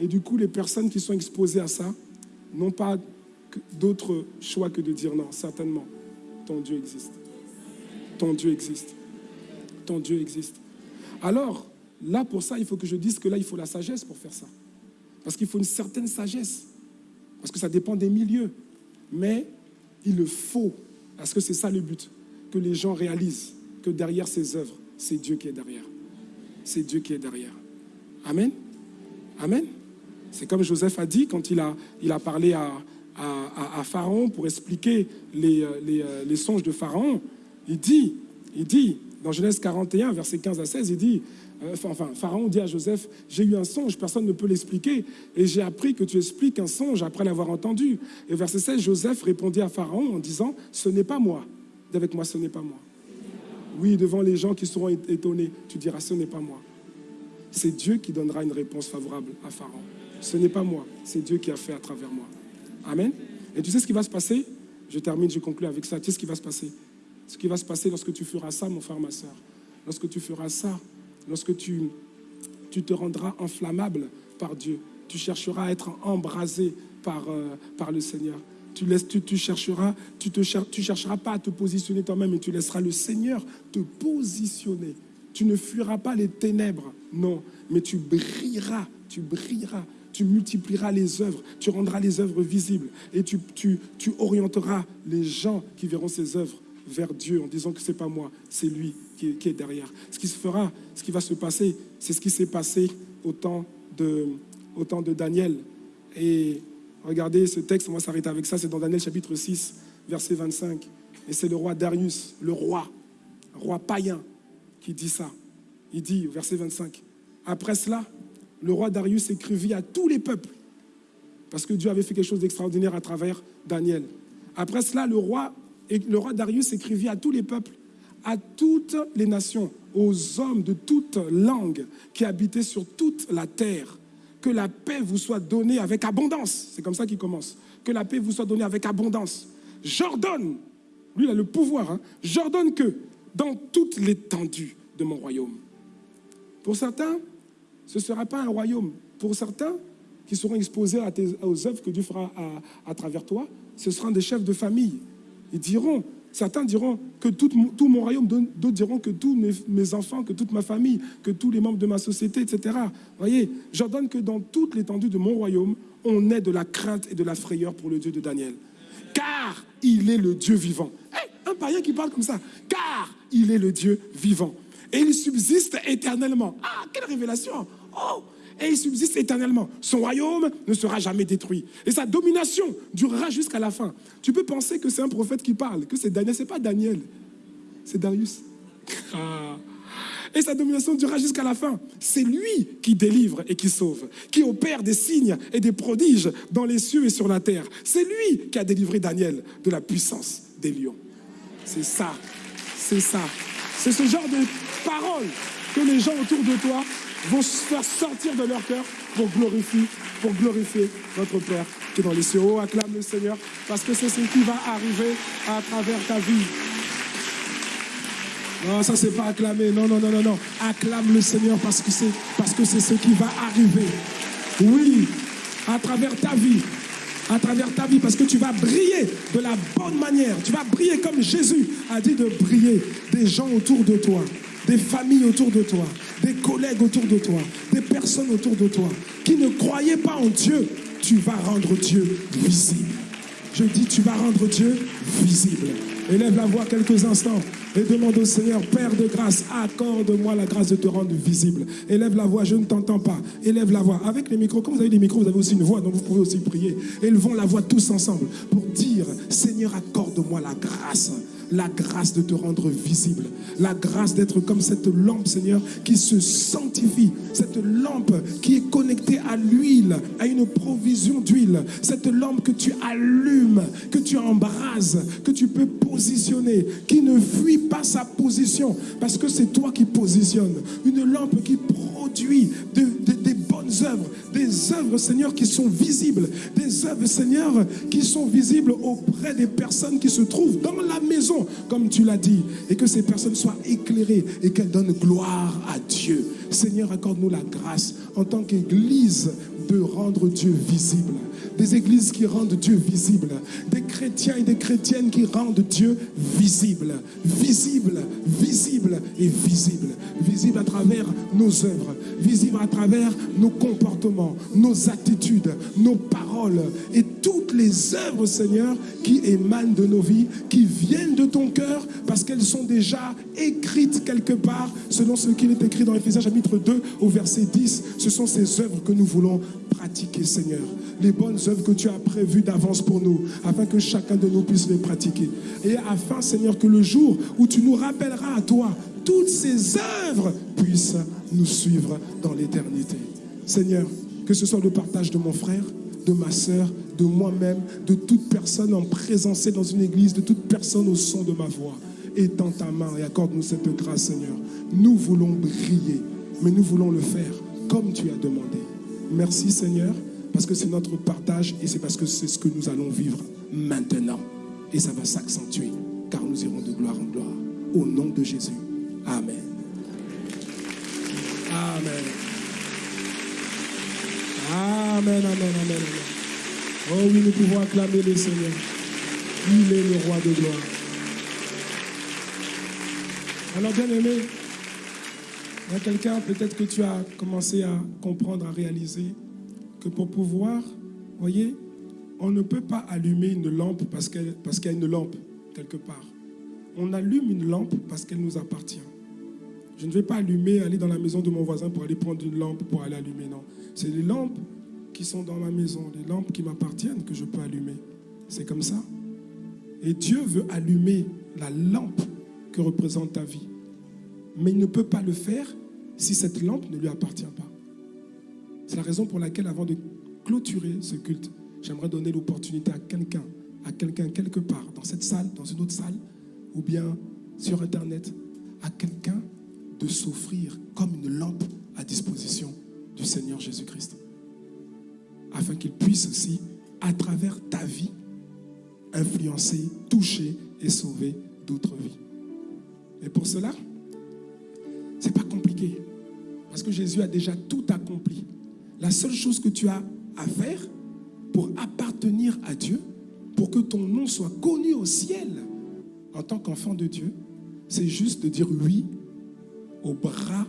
Et du coup, les personnes qui sont exposées à ça n'ont pas d'autre choix que de dire non, certainement, ton Dieu existe. Ton Dieu existe. Ton Dieu existe. Alors, là, pour ça, il faut que je dise que là, il faut la sagesse pour faire ça. Parce qu'il faut une certaine sagesse. Parce que ça dépend des milieux. Mais il le faut. Parce que c'est ça le but. Que les gens réalisent que derrière ces œuvres, c'est Dieu qui est derrière. C'est Dieu qui est derrière. Amen. Amen. C'est comme Joseph a dit quand il a, il a parlé à, à, Pharaon pour expliquer les, les, les, songes de Pharaon. Il dit, il dit, dans Genèse 41, verset 15 à 16, il dit, euh, enfin, Pharaon dit à Joseph, j'ai eu un songe, personne ne peut l'expliquer, et j'ai appris que tu expliques un songe après l'avoir entendu. Et verset 16, Joseph répondit à Pharaon en disant, ce n'est pas moi. Avec moi, ce n'est pas moi. Oui, devant les gens qui seront étonnés, tu diras, ce n'est pas moi. C'est Dieu qui donnera une réponse favorable à Pharaon. Ce n'est pas moi, c'est Dieu qui a fait à travers moi. Amen. Et tu sais ce qui va se passer? Je termine, je conclue avec ça. Tu sais ce qui va se passer? Ce qui va se passer lorsque tu feras ça, mon frère, ma soeur. Lorsque tu feras ça, lorsque tu, tu te rendras inflammable par Dieu, tu chercheras à être embrasé par, euh, par le Seigneur. Tu, tu, chercheras, tu chercheras pas à te positionner toi-même, mais tu laisseras le Seigneur te positionner. Tu ne fuiras pas les ténèbres, non, mais tu brilleras, tu brilleras, tu multiplieras les œuvres, tu rendras les œuvres visibles et tu, tu, tu orienteras les gens qui verront ces œuvres vers Dieu en disant que c'est pas moi, c'est lui qui est, qui est, derrière. Ce qui se fera, ce qui va se passer, c'est ce qui s'est passé au temps de, au temps de Daniel. Et regardez ce texte, on va s'arrêter avec ça, c'est dans Daniel chapitre 6, verset 25. Et c'est le roi Darius, le roi, roi païen, qui dit ça. Il dit, verset 25, après cela, le roi Darius écrivit à tous les peuples, parce que Dieu avait fait quelque chose d'extraordinaire à travers Daniel. Après cela, le roi, le roi Darius écrivit à tous les peuples, à toutes les nations, aux hommes de toute langue qui habitaient sur toute la terre, que la paix vous soit donnée avec abondance. C'est comme ça qu'il commence. Que la paix vous soit donnée avec abondance. J'ordonne, lui il a le pouvoir, hein, j'ordonne que dans toute l'étendue de mon royaume. Pour certains, ce ne sera pas un royaume. Pour certains qui seront exposés aux œuvres que Dieu fera à, travers toi, ce seront des chefs de famille. Ils diront, certains diront que tout, mon royaume, d'autres diront que tous mes, enfants, que toute ma famille, que tous les membres de ma société, etc. Voyez, j'ordonne que dans toute l'étendue de mon royaume, on ait de la crainte et de la frayeur pour le Dieu de Daniel. Car il est le Dieu vivant. Hey, un païen qui parle comme ça. Car il est le Dieu vivant. Et il subsiste éternellement. Ah, quelle révélation Oh et il subsiste éternellement. Son royaume ne sera jamais détruit. Et sa domination durera jusqu'à la fin. Tu peux penser que c'est un prophète qui parle, que c'est Daniel. C'est pas Daniel, c'est Darius. Et sa domination durera jusqu'à la fin. C'est lui qui délivre et qui sauve, qui opère des signes et des prodiges dans les cieux et sur la terre. C'est lui qui a délivré Daniel de la puissance des lions. C'est ça, c'est ça. C'est ce genre de paroles que les gens autour de toi vont faire sortir de leur cœur pour glorifier, pour glorifier notre Père qui est dans les cieux. Oh, acclame le Seigneur parce que c'est ce qui va arriver à travers ta vie. Non, ça c'est pas acclamer. Non, non, non, non, non. Acclame le Seigneur parce que c'est parce que c'est ce qui va arriver. Oui, à travers ta vie, à travers ta vie, parce que tu vas briller de la bonne manière. Tu vas briller comme Jésus a dit de briller. Des gens autour de toi, des familles autour de toi, des collègues autour de toi, des personnes autour de toi qui ne croyaient pas en Dieu. Tu vas rendre Dieu visible. Je dis, tu vas rendre Dieu visible. Élève la voix quelques instants et demande au Seigneur, Père de grâce, accorde-moi la grâce de te rendre visible. Élève la voix, je ne t'entends pas. Élève la voix. Avec les micros, comme vous avez des micros, vous avez aussi une voix, donc vous pouvez aussi prier. Élevons la voix tous ensemble pour dire, Seigneur, accorde-moi la grâce la grâce de te rendre visible, la grâce d'être comme cette lampe, Seigneur, qui se sanctifie, cette lampe qui est connectée à l'huile, à une provision d'huile, cette lampe que tu allumes, que tu embrases, que tu peux positionner, qui ne fuit pas sa position, parce que c'est toi qui positionnes, une lampe qui produit de, de, des œuvres, des œuvres, Seigneur, qui sont visibles, des œuvres, Seigneur, qui sont visibles auprès des personnes qui se trouvent dans la maison, comme tu l'as dit, et que ces personnes soient éclairées et qu'elles donnent gloire à Dieu. Seigneur, accorde-nous la grâce en tant qu'Église de rendre Dieu visible. Des églises qui rendent Dieu visible. Des chrétiens et des chrétiennes qui rendent Dieu visible. Visible, visible et visible. Visible à travers nos œuvres. Visible à travers nos comportements, nos attitudes, nos paroles et toutes les œuvres, Seigneur, qui émanent de nos vies, qui viennent de ton cœur parce qu'elles sont déjà écrites quelque part selon ce qu'il est écrit dans Éphésiens chapitre 2 au verset 10. Ce sont ces œuvres que nous voulons pratiquer, Seigneur. Les bonnes œuvres que tu as prévues d'avance pour nous, afin que chacun de nous puisse les pratiquer. Et afin, Seigneur, que le jour où tu nous rappelleras à toi, toutes ces œuvres puissent nous suivre dans l'éternité. Seigneur, que ce soit le partage de mon frère, de ma sœur, de moi-même, de toute personne en présence dans une église, de toute personne au son de ma voix. Étends ta main et accorde-nous cette grâce, Seigneur. Nous voulons briller, mais nous voulons le faire comme tu as demandé. Merci Seigneur, parce que c'est notre partage et c'est parce que c'est ce que nous allons vivre maintenant. Et ça va s'accentuer, car nous irons de gloire en gloire. Au nom de Jésus. Amen. Amen. Amen, amen, amen. Oh oui, nous pouvons acclamer le Seigneur. Il est le roi de gloire. Alors, bien aimé, il y a quelqu'un, peut-être que tu as commencé à comprendre, à réaliser que pour pouvoir, voyez, on ne peut pas allumer une lampe parce qu'il parce qu'il y a une lampe quelque part. On allume une lampe parce qu'elle nous appartient. Je ne vais pas allumer, aller dans la maison de mon voisin pour aller prendre une lampe pour aller allumer, non. C'est les lampes qui sont dans ma maison, les lampes qui m'appartiennent que je peux allumer. C'est comme ça. Et Dieu veut allumer la lampe que représente ta vie. Mais il ne peut pas le faire si cette lampe ne lui appartient pas. C'est la raison pour laquelle, avant de clôturer ce culte, j'aimerais donner l'opportunité à quelqu'un, à quelqu'un quelque part, dans cette salle, dans une autre salle, ou bien sur Internet, à quelqu'un de s'offrir comme une lampe à disposition du Seigneur Jésus-Christ. Afin qu'il puisse aussi, à travers ta vie, influencer, toucher et sauver d'autres vies. Et pour cela, c'est pas compliqué. Parce que Jésus a déjà tout accompli. La seule chose que tu as à faire pour appartenir à Dieu, pour que ton nom soit connu au ciel en tant qu'enfant de Dieu, c'est juste de dire oui au bras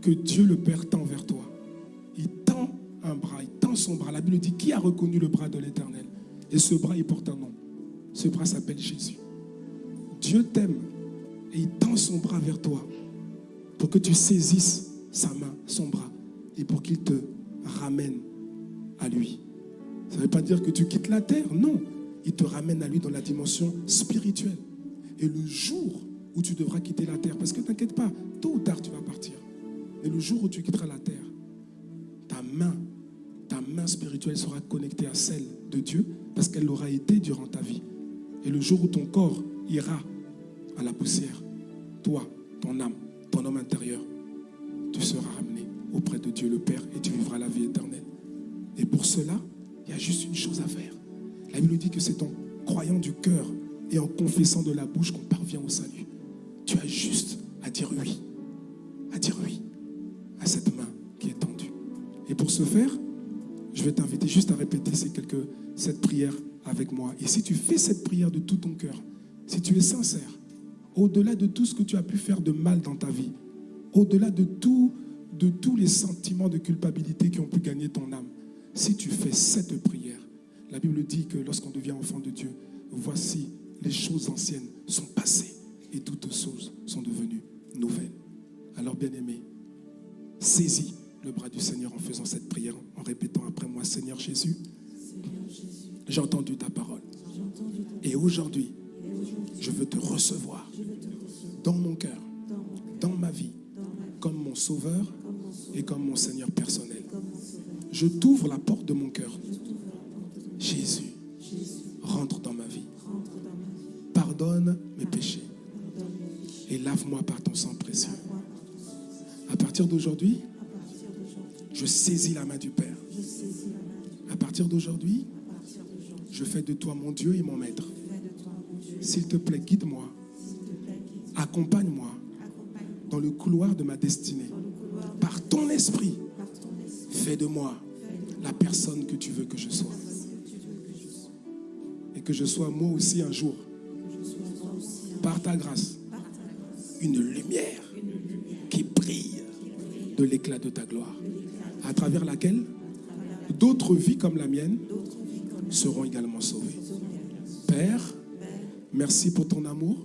que Dieu le Père tend vers toi. Il tend un bras, il tend son bras. La Bible dit qui a reconnu le bras de l'Éternel? Et ce bras, il porte un nom. Ce bras s'appelle Jésus. Dieu t'aime et il tend son bras vers toi pour que tu saisisses sa main, son bras, et pour qu'il te ramène à lui. Ça ne veut pas dire que tu quittes la terre, non. Il te ramène à lui dans la dimension spirituelle. Et le jour où tu devras quitter la terre, parce que t'inquiète pas, tôt ou tard tu vas partir. Et le jour où tu quitteras la terre, ta main, ta main spirituelle sera connectée à celle de Dieu, parce qu'elle l'aura été durant ta vie. Et le jour où ton corps ira à la poussière, toi, ton âme, ton homme intérieur, tu seras ramené auprès de Dieu le Père et tu vivras la vie éternelle. Et pour cela, il y a juste une chose à faire. La Bible dit que c'est en croyant du cœur et en confessant de la bouche qu'on parvient au salut. Tu as juste à dire oui, à dire oui à cette main qui est tendue. Et pour ce faire, je vais t'inviter juste à répéter ces quelques, cette prière avec moi. Et si tu fais cette prière de tout ton cœur, si tu es sincère, au-delà de tout ce que tu as pu faire de mal dans ta vie, au-delà de, tout, de tous les sentiments de culpabilité qui ont pu gagner ton âme, si tu fais cette prière, la Bible dit que lorsqu'on devient enfant de Dieu, voici les choses anciennes sont passées et toutes choses sont devenues nouvelles. Alors bien aimé, saisis le bras du Seigneur en faisant cette prière, en répétant après moi, Seigneur Jésus, j'ai entendu ta parole. Et aujourd'hui, je veux te recevoir dans mon cœur, dans ma vie, comme mon sauveur et comme mon Seigneur personnel. Je t'ouvre la porte de mon cœur. Jésus, rentre dans ma vie. Pardonne mes péchés et lave-moi par ton sang précieux. À partir d'aujourd'hui, je saisis la main du Père. À partir d'aujourd'hui, je fais de toi mon Dieu et mon Maître. S'il te plaît, guide-moi. Accompagne-moi dans le couloir de ma destinée. Par ton esprit, fais de moi la personne que tu veux que je sois. Et que je sois moi aussi un jour, par ta grâce, une lumière qui brille de l'éclat de ta gloire, à travers laquelle d'autres vies comme la mienne seront également sauvées. Père, merci pour ton amour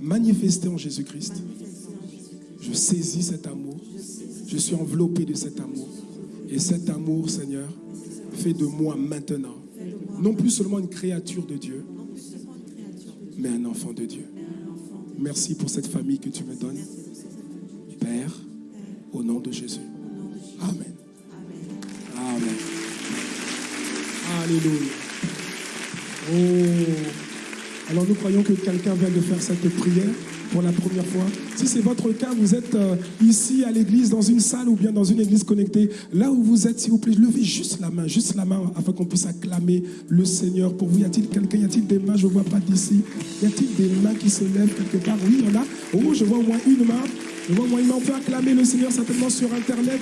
manifesté en Jésus-Christ. Je saisis cet amour. Je suis enveloppé de cet amour. Et cet amour, Seigneur, fait de moi maintenant, non plus seulement une créature de Dieu, mais un enfant de Dieu. Merci pour cette famille que tu me donnes. Père, au nom de Jésus. Amen. Alléluia. Oh. Alors nous croyons que quelqu'un vient de faire cette prière pour la première fois. Si c'est votre cas, vous êtes euh, ici à l'église, dans une salle ou bien dans une église connectée, là où vous êtes, s'il vous plaît, levez juste la main, juste la main, afin qu'on puisse acclamer le Seigneur pour vous. Y a-t-il quelqu'un, y a-t-il des mains, je ne vois pas d'ici. Y a-t-il des mains qui se lèvent quelque part? Oui, il y en a. Oh, je vois au moins une main. Moyen, on peut acclamer le Seigneur certainement sur Internet.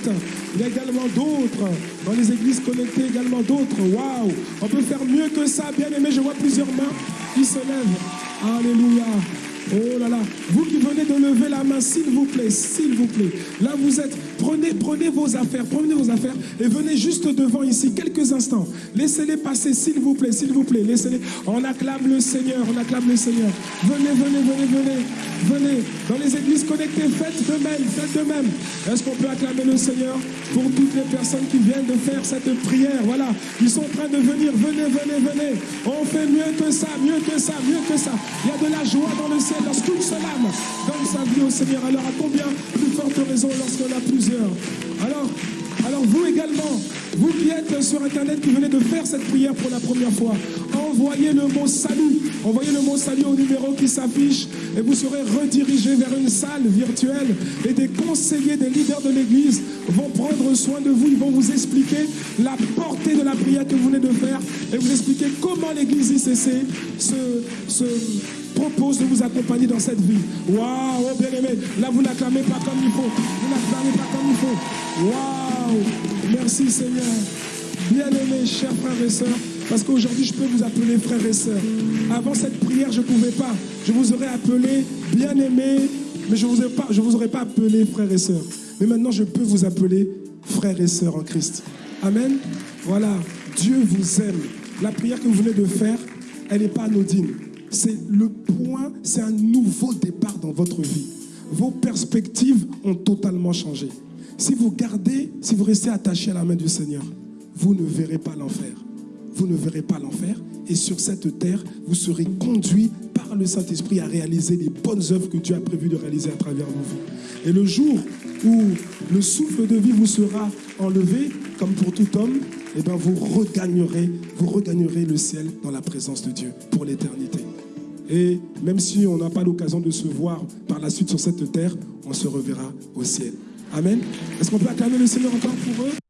Il y a également d'autres, dans les églises connectées également d'autres. Waouh On peut faire mieux que ça, bien aimé. Je vois plusieurs mains qui se lèvent. Alléluia. Oh là là, vous qui venez de lever la main, s'il vous plaît, s'il vous plaît. Là, vous êtes, prenez, prenez vos affaires, prenez vos affaires et venez juste devant ici, quelques instants. Laissez-les passer, s'il vous plaît, s'il vous plaît. Laissez-les. On acclame le Seigneur, on acclame le Seigneur. Venez, venez, venez, venez, venez. Dans les églises connectées, faites de même, faites de même. Est-ce qu'on peut acclamer le Seigneur pour toutes les personnes qui viennent de faire cette prière? Voilà, ils sont en train de venir. Venez, venez, venez. On fait mieux que ça, mieux que ça, mieux que ça. Il y a de la joie dans le ciel lorsqu'une seule âme donne sa vie au Seigneur. Alors à combien plus forte raison lorsqu'on a Alors, alors vous également, vous qui êtes sur Internet, qui venez de faire cette prière pour la première fois, envoyez le mot salut. Envoyez le mot salut au numéro qui s'affiche et vous serez redirigé vers une salle virtuelle et des conseillers, des leaders de l'Église vont prendre soin de vous. Ils vont vous expliquer la portée de la prière que vous venez de faire et vous expliquer comment l'Église ICC se, se propose de vous accompagner dans cette vie. Waouh, oh bien-aimé, là vous n'acclamez pas comme il faut. Vous n'acclamez pas comme il faut. Waouh, merci Seigneur. Bien-aimés, chers frères et sœurs, parce qu'aujourd'hui je peux vous appeler frères et sœurs. Avant cette prière, je ne pouvais pas. Je vous aurais appelé bien-aimés, mais je ne vous, vous aurais pas appelé frères et sœurs. Mais maintenant, je peux vous appeler frères et sœurs en Christ. Amen. Voilà, Dieu vous aime. La prière que vous venez de faire, elle n'est pas anodine c'est le point, c'est un nouveau départ dans votre vie. Vos perspectives ont totalement changé. Si vous gardez, si vous restez attaché à la main du Seigneur, vous ne verrez pas l'enfer. Vous ne verrez pas l'enfer. Et sur cette terre, vous serez conduit par le Saint-Esprit à réaliser les bonnes œuvres que Dieu a prévu de réaliser à travers vous. Et le jour où le souffle de vie vous sera enlevé, comme pour tout homme, eh bien vous regagnerez le ciel dans la présence de Dieu pour l'éternité. Et même si on n'a pas l'occasion de se voir par la suite sur cette terre, on se reverra au ciel. Amen. Est-ce qu'on peut acclamer le Seigneur encore pour eux?